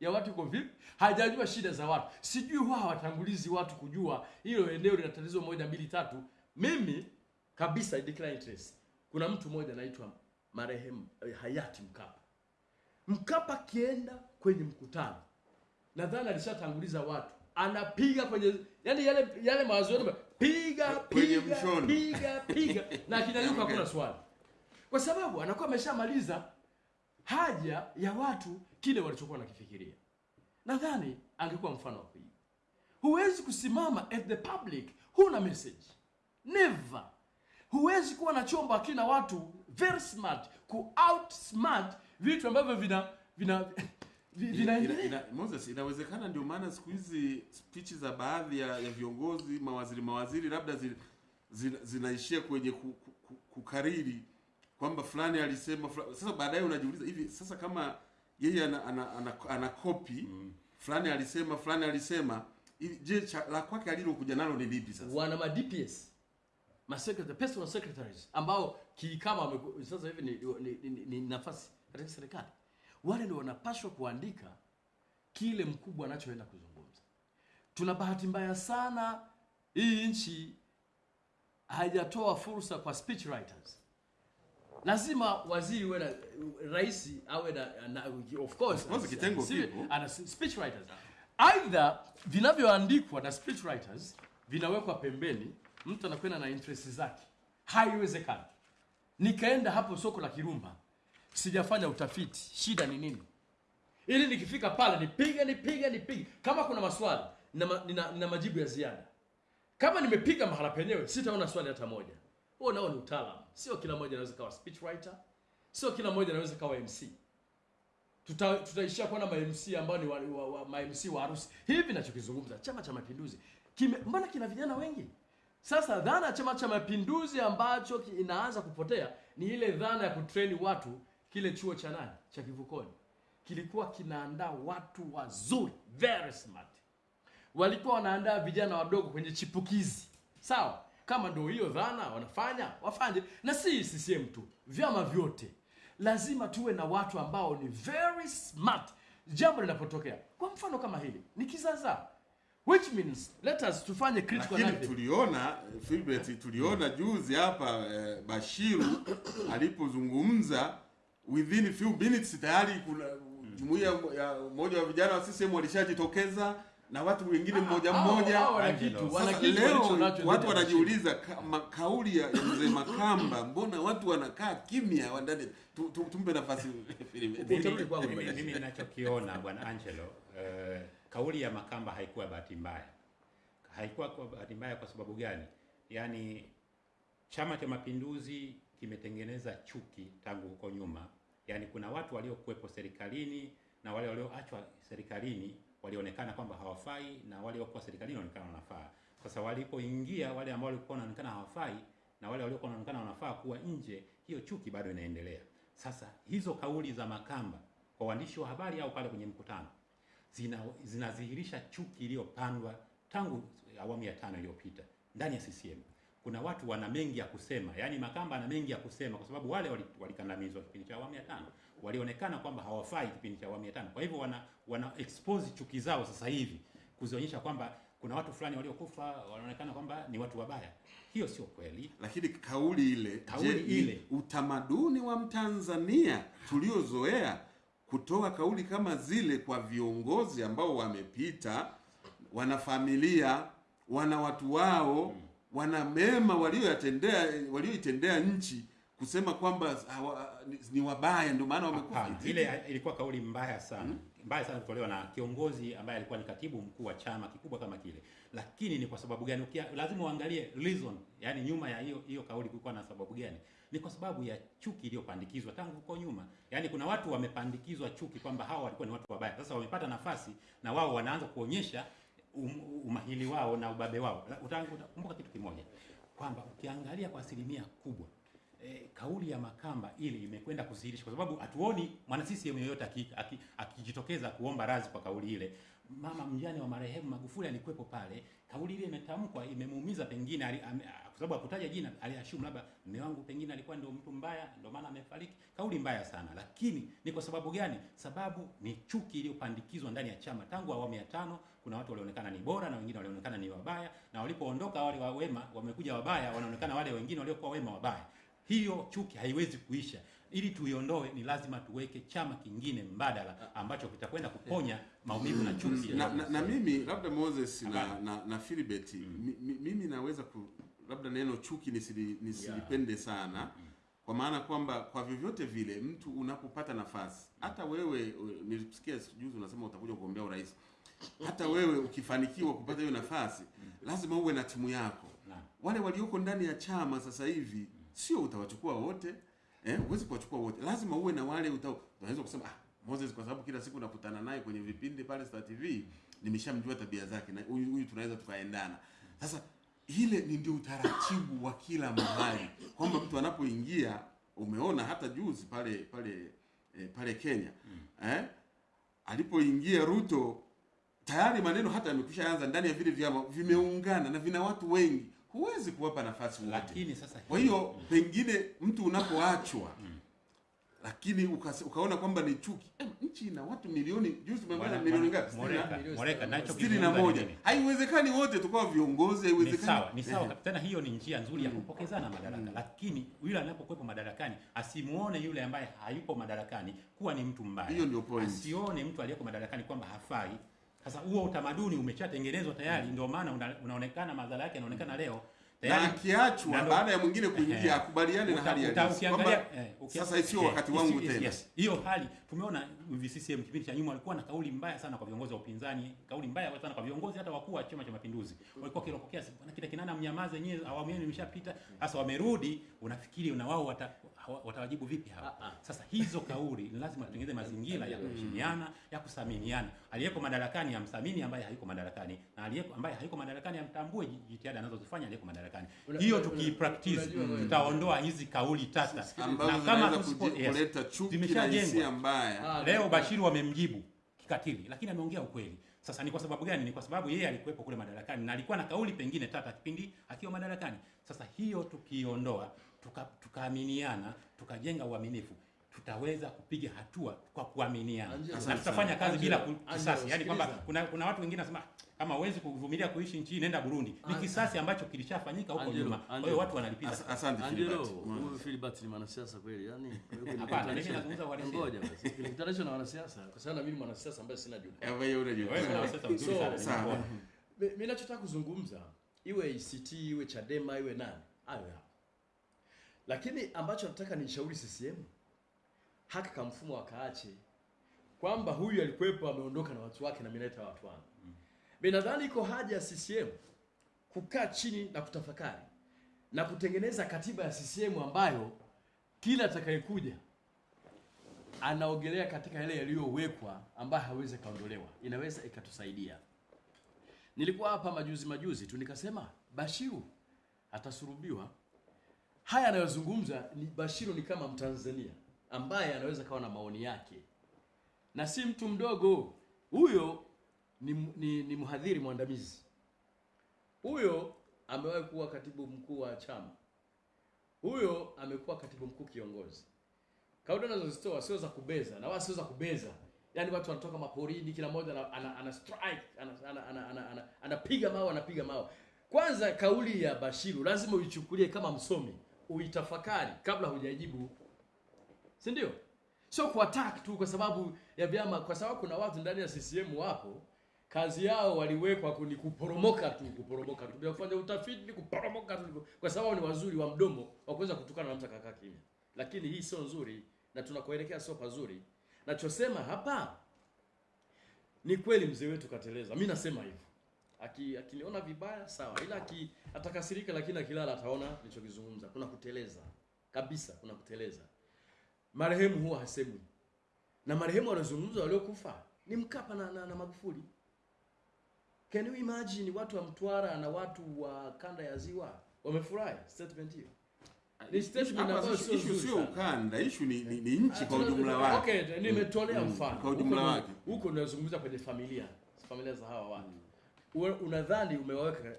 ya watu iko vipi hajajua shida za watu. Sijui wao hawatangulizi watu kujua hilo eneo lina tatizo moja mbili tatu. Mimi kabisa I declare interest kuna mtu mmoja anaitwa marehemu eh, hayati mkapa. Mkapa akienda kwenye mkutano nadhani alishatanguliza watu. Anapiga kwenye yani yale yale mawazo piga piga piga piga. Na akinyanyuka hakuna swali kwa sababu anakuwa ameshamaliza haja ya watu kile walichokuwa nakifikiria nadhani angekuwa mfano wa kuiga huwezi kusimama at the public huna message. Never. Huwezi kuwa na chombo akina watu very smart ku outsmart vitu ambavyo vina vina vi- Ina, vinaendelea ina, Moses, inawezekana ndio maana siku hizi spichi za baadhi ya, ya viongozi mawaziri mawaziri labda zinaishia zina, kwenye ku, ku, ku, kukariri kwamba fulani alisema fulani. Sasa baadaye unajiuliza hivi sasa kama yeye ana, ana, ana, ana copy mm. fulani alisema fulani alisema je cha, la kwake alilokuja nalo ni lipi sasa? wana ma DPS ma secretary, personal secretaries ambao kikama sasa hivi ni, ni, ni, ni nafasi katika serikali wale ndio wanapaswa kuandika kile mkubwa anachoenda kuzungumza tuna bahati mbaya sana hii nchi haijatoa fursa kwa speech writers lazima waziri uwe na rais awe na, na of course course, kitengo kipo. ana speech writers either vinavyoandikwa na speech writers vinawekwa pembeni mtu anakwenda na interest zake. Haiwezekani. Nikaenda hapo soko la kirumba sijafanya utafiti shida ni nini? Ili nikifika pale nipige nipige nipige. Kama kuna maswali nina, nina, nina majibu ya ziada. Kama nimepiga mahala penyewe sitaona swali hata moja huo nao ni utaalamu. Sio kila mmoja anaweza kawa speech writer sio kila mmoja anaweza kawa mc tuta, tutaishia kuona ma MC ambao ni wa, wa, wa, ma MC wa harusi. Hivi nachokizungumza chama cha mapinduzi kime mbona kina vijana wengi? Sasa dhana ya chama cha mapinduzi ambacho inaanza kupotea ni ile dhana ya kutreni watu kile chuo cha nani? Cha kivukoni. Kilikuwa kinaandaa watu wazuri very smart. Walikuwa wanaandaa vijana wadogo kwenye chipukizi. Sawa kama ndio hiyo dhana wanafanya wafanye. Na si CCM tu vyama vyote. Lazima tuwe na watu ambao ni very smart. Jambo linapotokea kwa mfano kama hili ni kizaza. Which means let us tufanye critical analysis. tuliona Philbert, tuliona juzi hapa eh, Bashiru alipozungumza within few minutes tayari kuna jumuiya ya umoja wa vijana wa CCM walishajitokeza na watu wengine mmoja Hao- mmoja. wana Sasa kitu leo watu wanajiuliza ka, kauli ya, mzee Makamba, mbona watu wanakaa kimya wandani? Tu, tu, tumpe nafasi Mimi- nachokiona ninachokiona bwana Angelo, uh, kauli ya Makamba haikuwa bahati mbaya. Haikuwa kwa bahati mbaya kwa sababu gani? Yaani Chama cha Mapinduzi kimetengeneza chuki tangu huko nyuma. Yaani kuna watu waliokuwepo serikalini na wale walioachwa serikalini walionekana kwamba hawafai na waliokuwa serikalini walionekana wanafaa. Sasa walipoingia wale ambao walikuwa wanaonekana hawafai na wale waliokuwa wanaonekana wanafaa kuwa nje, hiyo chuki bado inaendelea. Sasa hizo kauli za Makamba kwa waandishi wa habari au pale kwenye mkutano zina chuki iliyopandwa tangu awamu ya tano iliyopita ndani ya CCM. Kuna watu wana mengi ya kusema, yaani Makamba ana mengi ya kusema kwa sababu wale wali- walikandamizwa kipindi cha awamu ya tano, walionekana kwamba hawafai kipindi cha awamu ya tano. Kwa hivyo wana wana expose chuki zao sasa hivi kuzionyesha kwamba kuna watu fulani waliokufa wanaonekana kwamba ni watu wabaya. Hiyo sio kweli. Lakini kauli ile, Kauli je, ile. utamaduni wa Mtanzania tuliozoea kutoa kauli kama zile kwa viongozi ambao wamepita, wana familia, wana watu wao, wana mema walioyatendea walioitendea nchi, kusema kwamba hawa, ni, wabaya ndio maana wamekufa. Ile ilikuwa kauli mbaya sana hmm, mbaya sana kutolewa na kiongozi ambaye alikuwa ni katibu mkuu wa chama kikubwa kama kile. Lakini ni kwa sababu gani? Ukia, lazima uangalie reason, yani nyuma ya hiyo hiyo kauli kulikuwa na sababu gani? Ni kwa sababu ya chuki iliyopandikizwa tangu huko nyuma. Yani kuna watu wamepandikizwa chuki kwamba hawa walikuwa ni watu wabaya. Sasa wamepata nafasi na wao wanaanza kuonyesha um, umahili wao na ubabe wao. Utakumbuka kitu kimoja kwamba ukiangalia kwa asilimia kubwa eh, kauli ya Makamba ili imekwenda kudhihirisha, kwa sababu hatuoni mwana CCM yoyote aki- aki- akijitokeza kuomba radhi kwa kauli ile. Mama mjane wa marehemu Magufuli alikuwepo pale, kauli ile imetamkwa, imemuumiza pengine, kwa sababu hakutaja jina, aliashumu labda mume wangu pengine alikuwa ndio mtu mbaya, ndio maana amefariki. Kauli mbaya sana, lakini ni kwa sababu gani? Sababu ni chuki iliyopandikizwa ndani ya chama tangu awamu ya tano. Kuna watu walionekana ni bora na wengine walionekana ni wabaya, na walipoondoka wale wa wema wamekuja wabaya, wanaonekana wale wengine waliokuwa wema wabaya. Hiyo chuki haiwezi kuisha. Ili tuiondoe, ni lazima tuweke chama kingine mbadala ambacho kitakwenda kuponya maumivu na chuki. na, na, na mimi labda Moses na, na, na Philibert mi- mimi naweza ku, labda neno chuki nisili, nisilipende sana kwa maana kwamba kwa vyovyote vile mtu unapopata nafasi hata wewe nilisikia juzi unasema utakuja kugombea urais hata wewe ukifanikiwa kupata hiyo nafasi lazima uwe na timu yako. Wale walioko ndani ya chama sasa hivi sio utawachukua wote. Eh, huwezi kuwachukua wote, lazima uwe na wale uta, unaweza kusema ah, Moses kwa sababu kila siku nakutana naye kwenye vipindi pale Star TV, nimeshamjua tabia zake na huyu huyu tunaweza tukaendana. Sasa ile ni ndio utaratibu wa kila mahali. Kwamba mtu anapoingia, umeona hata juzi pale pale eh, pale Kenya. Eh, alipoingia Ruto tayari maneno hata yamekwisha anza ndani ya vile vyama vimeungana na vina watu wengi, huwezi kuwapa nafasi wote. Lakini sasa Kwa hiyo pengine mtu unapoachwa lakini ukase- ukaona kwamba ni chuki eh, nchi ina watu milioni juzi tumemaliza milioni ngapi? Moreka, Moreka, nacho sitini na moja. Haiwezekani wote tukawa viongozi, ni haiwezekani. sawa ni sawa tena hiyo ni njia nzuri ya kupokezana madaraka lakini yule anapokuwepo madarakani asimuone yule ambaye hayupo madarakani kuwa ni mtu mbaya Hiyo ndio point. asione mtu aliyeko madarakani kwamba hafai sasa huo utamaduni umeshatengenezwa tayari ndio maana una, unaonekana madhara yake yanaonekana leo na tayari na ndo- baada ya mwingine kuingia akubaliane na hali ya halisi kwamba eh, sasa sio eh, wakati wangu tena. Hiyo hali tumeona CCM kipindi cha nyuma walikuwa na kauli mbaya sana kwa viongozi wa upinzani, kauli mbaya sana kwa viongozi hata wakuu wa Chama cha Mapinduzi. Walikuwa wakiropokea sana kile kinana mnyamaze nyewe, awamu yenu imeshapita. Sasa wamerudi, unafikiri na wao wata, watawajibu vipi hawa? Ah, ah. Sasa hizo kauli ni lazima tutengeneze mazingira ya kuheshimiana, ya kusaminiana. Aliyeko madarakani amthamini ambaye hayuko madarakani na aliyeko ambaye hayuko madarakani amtambue jitihada anazozifanya aliyeko madarakani. Hiyo wewe- tutaondoa hizi kauli tata na kama zinaweza tusipo- kuji- yes, kuleta chuki na hisia mbaya. Ah, Leo Bashiri Bashiru wamemjibu kikatili, lakini ameongea ukweli. Sasa ni kwa sababu gani? Ni kwa sababu yeye alikuwepo kule madarakani na alikuwa na kauli pengine tata kipindi akiwa madarakani. Sasa hiyo tukiiondoa, tuka- tukaaminiana, tukajenga uaminifu, tutaweza kupiga hatua kwa kuaminiana na tutafanya kazi bila kisasi. Yani kwamba kuna kuna watu wengine wanasema kama huwezi kuvumilia kuishi nchini nenda Burundi. Ni kisasi ambacho kilishafanyika huko nyuma. Kwa hiyo watu wanalipiza. Asante Angelo, huyu Philbert ni mwanasiasa kweli, yani Hapana, mimi nazungumza kwa Ngoja basi. international na wanasiasa, kwa sababu mimi mwanasiasa ambaye sina jukumu. Wewe yule unajua. Wewe mwanasiasa mzuri sana. Mimi nachotaka kuzungumza iwe ACT iwe Chadema iwe nani hayo hapo, lakini ambacho nataka nishauri CCM haki kama mfumo wakaache, kwamba huyu alikuwepo ameondoka na watu wake na mimi naita watu wangu. Mimi nadhani iko haja ya CCM kukaa chini na kutafakari na kutengeneza katiba ya CCM ambayo kila atakayekuja anaogelea katika yale yaliyowekwa ambayo hawezi kaondolewa, inaweza ikatusaidia. Nilikuwa hapa majuzi majuzi tu nikasema Bashiru atasurubiwa. Haya anayozungumza ni Bashiru ni kama Mtanzania ambaye anaweza kawa na maoni yake, na si mtu mdogo. Huyo. Ni, ni, ni mhadhiri mwandamizi. Huyo, amewahi kuwa katibu mkuu wa chama. Huyo, amekuwa katibu mkuu kiongozi. Kauli anazozitoa sio za kubeza na wala sio za kubeza. Yaani watu wanatoka maporini kila mmoja ana, ana, ana strike anapiga ana, ana, ana, ana, anapiga mawe anapiga mawe kwanza kauli ya bashiru lazima uichukulie kama msomi uitafakari kabla hujajibu si ndio? Sio kuattack tu kwa sababu ya vyama kwa sababu kuna watu ndani ya CCM wapo kazi yao waliwekwa ni kuporomoka tu kuporomoka tu kufanya utafiti kuporomoka tu kwa sababu ni wazuri wa mdomo wa kuweza kutukana na mtu akakaa kimya. Lakini hii sio nzuri na tunakoelekea sio pazuri. Nachosema hapa ni kweli mzee wetu kateleza. Mi nasema hivyo Aki- akiniona vibaya sawa. Ila aki, atakasirika lakini akilala ataona nilichokizungumza. Kuna kuteleza. Kabisa kuna kuteleza. Marehemu huwa hasemwi. Na marehemu waliozungumza waliokufa ni mkapa na, na, na magufuli. Can you imagine watu wa mtwara na watu wa kanda ya ziwa wamefurahi? Statement hiyo. Ni statement ambayo sio issue sio ukanda, issue ni, ni, ni nchi Ah, kwa ujumla wake. Okay, nimetolea Mm, mfano. kwa ujumla wake. Huko unazungumza kwenye familia, familia za hawa watu. Uwe- Unadhani umewaweka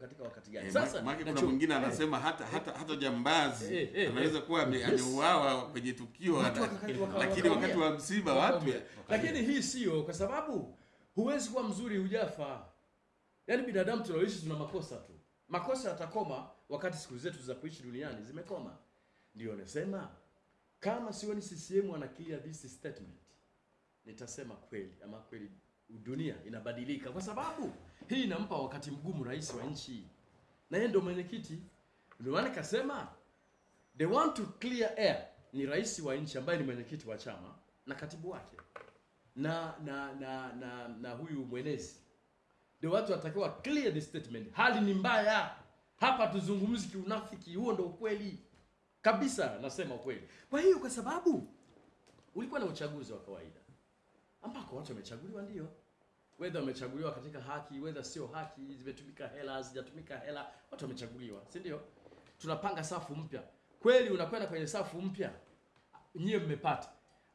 katika wakati gani? E, Sasa maana kuna mwingine eh, anasema hata hata hata jambazi Eh, eh, anaweza kuwa ameuawa Yes. kwenye tukio lakini wakati wa msiba watu Lakini hii sio kwa sababu huwezi kuwa mzuri hujafa. Yaani binadamu tunaoishi tuna makosa tu. Makosa yatakoma wakati siku zetu za kuishi duniani zimekoma. Ndio nasema kama sioni CCM ana clear this statement, nitasema kweli ama kweli dunia inabadilika, kwa sababu hii inampa wakati mgumu rais wa nchi, na yeye ndio mwenyekiti. Ndio maana kasema they want to clear air, ni rais wa nchi ambaye ni mwenyekiti wa chama na katibu wake. Na na na na, na huyu mwenezi. Ndio watu watakiwa clear the statement. Hali ni mbaya. Hapa, tuzungumzi kiunafiki, huo ndio ukweli. Kabisa, nasema ukweli. Kwa hiyo kwa sababu ulikuwa na uchaguzi wa kawaida. Ambako watu wamechaguliwa, ndio whether wamechaguliwa katika haki, whether sio haki, zimetumika hela, zijatumika hela, watu wamechaguliwa, si ndio? Tunapanga safu mpya, kweli unakwenda kwenye safu mpya, nyie mmepata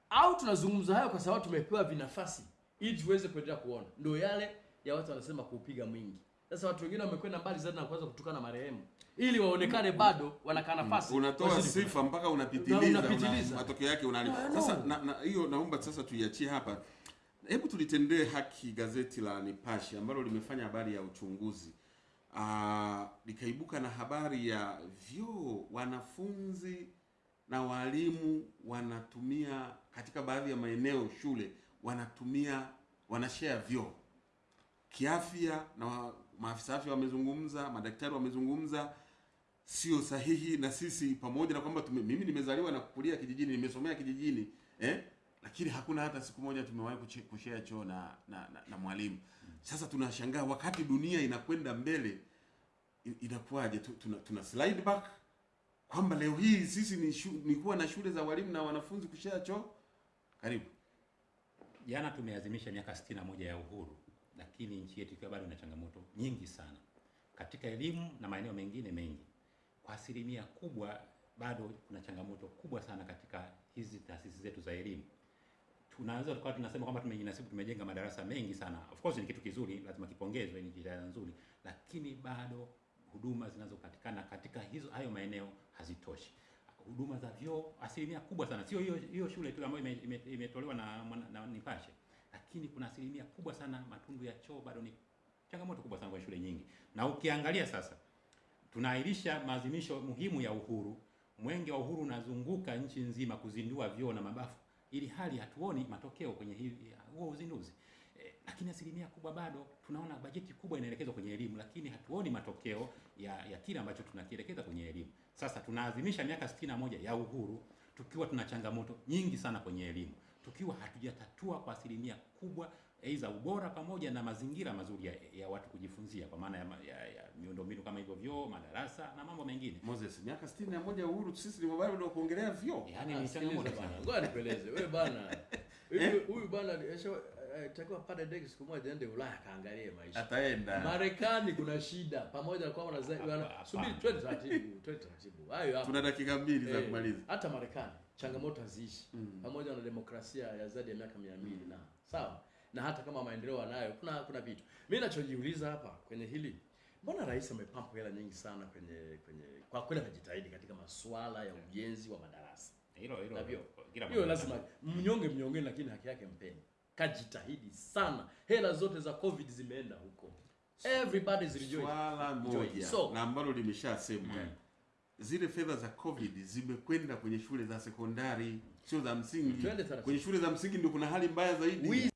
au tunazungumza hayo kwa sababu tumepewa vinafasi ili tuweze kuendelea kuona, ndio yale ya watu wanasema kuupiga mwingi. Sasa watu wengine wamekwenda mbali zaidi na kuanza kutukana marehemu ili waonekane bado wanakaa nafasi, unatoa sifa mpaka unapitiliza, Na una- unapitiliza. matokeo yake unalipa. Sasa na, na, naomba sasa tuiachie hapa. Hebu tulitendee haki gazeti la Nipashe ambalo limefanya habari ya uchunguzi aa, likaibuka na habari ya vyoo wanafunzi na walimu wanatumia katika baadhi ya maeneo shule wanatumia wanashare vyoo kiafya, na maafisa afya wamezungumza, madaktari wamezungumza, sio sahihi. Na sisi pamoja na kwamba mimi nimezaliwa na kukulia kijijini, nimesomea kijijini eh, lakini hakuna hata siku moja tumewahi kushare choo na, na, na, na mwalimu. Sasa tunashangaa wakati dunia inakwenda mbele, inakuwaje? Tuna, tuna slide back kwamba leo hii sisi ni, shu, ni kuwa na shule za walimu na wanafunzi kushare choo. Karibu. Jana tumeadhimisha miaka 61 ya uhuru, lakini nchi yetu ikiwa bado ina changamoto nyingi sana katika elimu na maeneo mengine mengi. Kwa asilimia kubwa bado kuna changamoto kubwa sana katika hizi taasisi zetu za elimu. Tunaweza tukawa tunasema kwamba tumejinasibu, tumejenga madarasa mengi sana. Of course ni kitu kizuri, lazima kipongezwe, ni jitihada nzuri, lakini bado huduma zinazopatikana katika hizo hayo maeneo hazitoshi. huduma za vyoo asilimia kubwa sana, sio hiyo hiyo shule tu ambayo imetolewa ime- ime- na, na, na Nipashe, lakini kuna asilimia kubwa sana matundu ya choo bado ni changamoto kubwa sana kwa shule nyingi, na ukiangalia sasa tunaahirisha maadhimisho muhimu ya uhuru. Mwenge wa uhuru unazunguka nchi nzima kuzindua vyoo na mabafu, ili hali hatuoni matokeo kwenye huo uzinduzi e, lakini asilimia kubwa bado tunaona bajeti kubwa inaelekezwa kwenye elimu, lakini hatuoni matokeo ya, ya kile ambacho tunakielekeza kwenye elimu. Sasa tunaadhimisha miaka sitini na moja ya uhuru tukiwa tuna changamoto nyingi sana kwenye elimu, tukiwa hatujatatua kwa asilimia kubwa aidha ubora pamoja na mazingira mazuri ya, ya watu kujifunzia kwa maana ya, ya, ya miundombinu kama hivyo vyoo, madarasa na mambo mengine. Moses, miaka sitini na moja ya uhuru, sisi ni mabaya ndio kuongelea vyoo. Yaani Ah, ni changamoto bana. Ngoja nipeleze. Wewe bana. Huyu bana esho takiwa pande ndege siku moja aende Ulaya kaangalie maisha. Ataenda. Marekani kuna shida pamoja na kwamba wanaza- subiri twende taratibu, twende taratibu. Hayo hapo. Tuna dakika mbili za Eh, kumaliza. hata Marekani changamoto haziishi Mm. pamoja na demokrasia ya zaidi ya miaka mia mbili na sawa, na hata kama maendeleo anayo, kuna kuna vitu. Mimi ninachojiuliza hapa kwenye hili, mbona rais amepampa hela nyingi sana kwenye kwenye, kwa kweli amejitahidi katika masuala ya ujenzi wa madarasa Hilo hilo Na hiyo lazima mnyonge mnyonge, lakini haki yake mpeni. Kajitahidi sana, hela zote za covid zimeenda huko, everybody's rejoicing. Swala moja So- na ambalo limeshasemwa Mm. zile fedha za covid zimekwenda kwenye shule za sekondari, sio za msingi. Kwenye shule za msingi ndio kuna hali mbaya zaidi.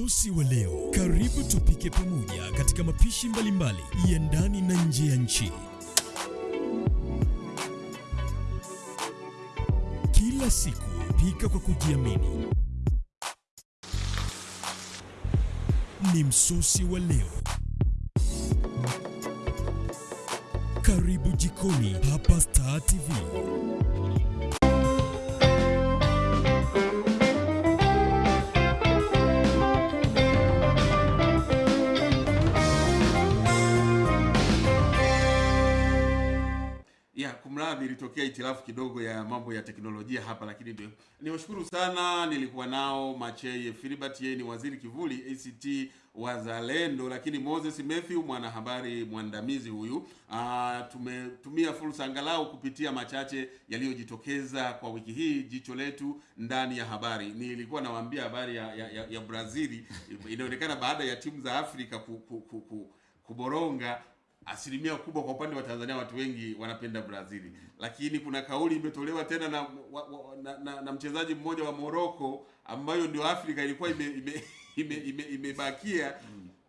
Msosi wa leo, karibu tupike pamoja katika mapishi mbalimbali ya ndani na nje ya nchi. Kila siku pika kwa kujiamini. Ni msusi wa leo. Karibu jikoni hapa Star TV. Kumradhi, ilitokea itilafu kidogo ya mambo ya teknolojia hapa, lakini ndio niwashukuru sana. Nilikuwa nao Macheye Filibert, yeye ni waziri kivuli ACT Wazalendo, lakini Moses Matthew mwanahabari mwandamizi huyu. Aa, tumetumia fursa angalau kupitia machache yaliyojitokeza kwa wiki hii, jicho letu ndani ya habari. Nilikuwa nawaambia habari ya, ya, ya, ya Brazili inaonekana baada ya timu za Afrika ku, ku, ku, ku kuboronga asilimia kubwa kwa upande wa Tanzania watu wengi wanapenda Brazil, lakini kuna kauli imetolewa tena na, wa, wa, na, na, na mchezaji mmoja wa Morocco ambayo ndio Afrika ilikuwa ime, ime, ime, ime, imebakia.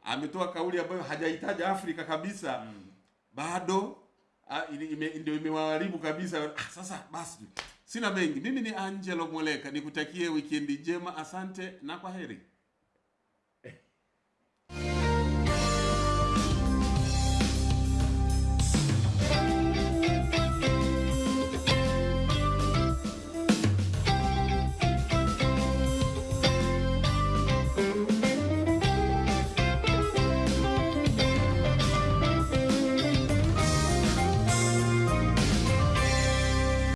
Ametoa kauli ambayo hajahitaji Afrika kabisa. Bado ah, ime, ndio imewaharibu kabisa. Ah, sasa basi sina mengi, mimi ni Angelo Mweleka, nikutakie wikendi njema, asante na kwa heri.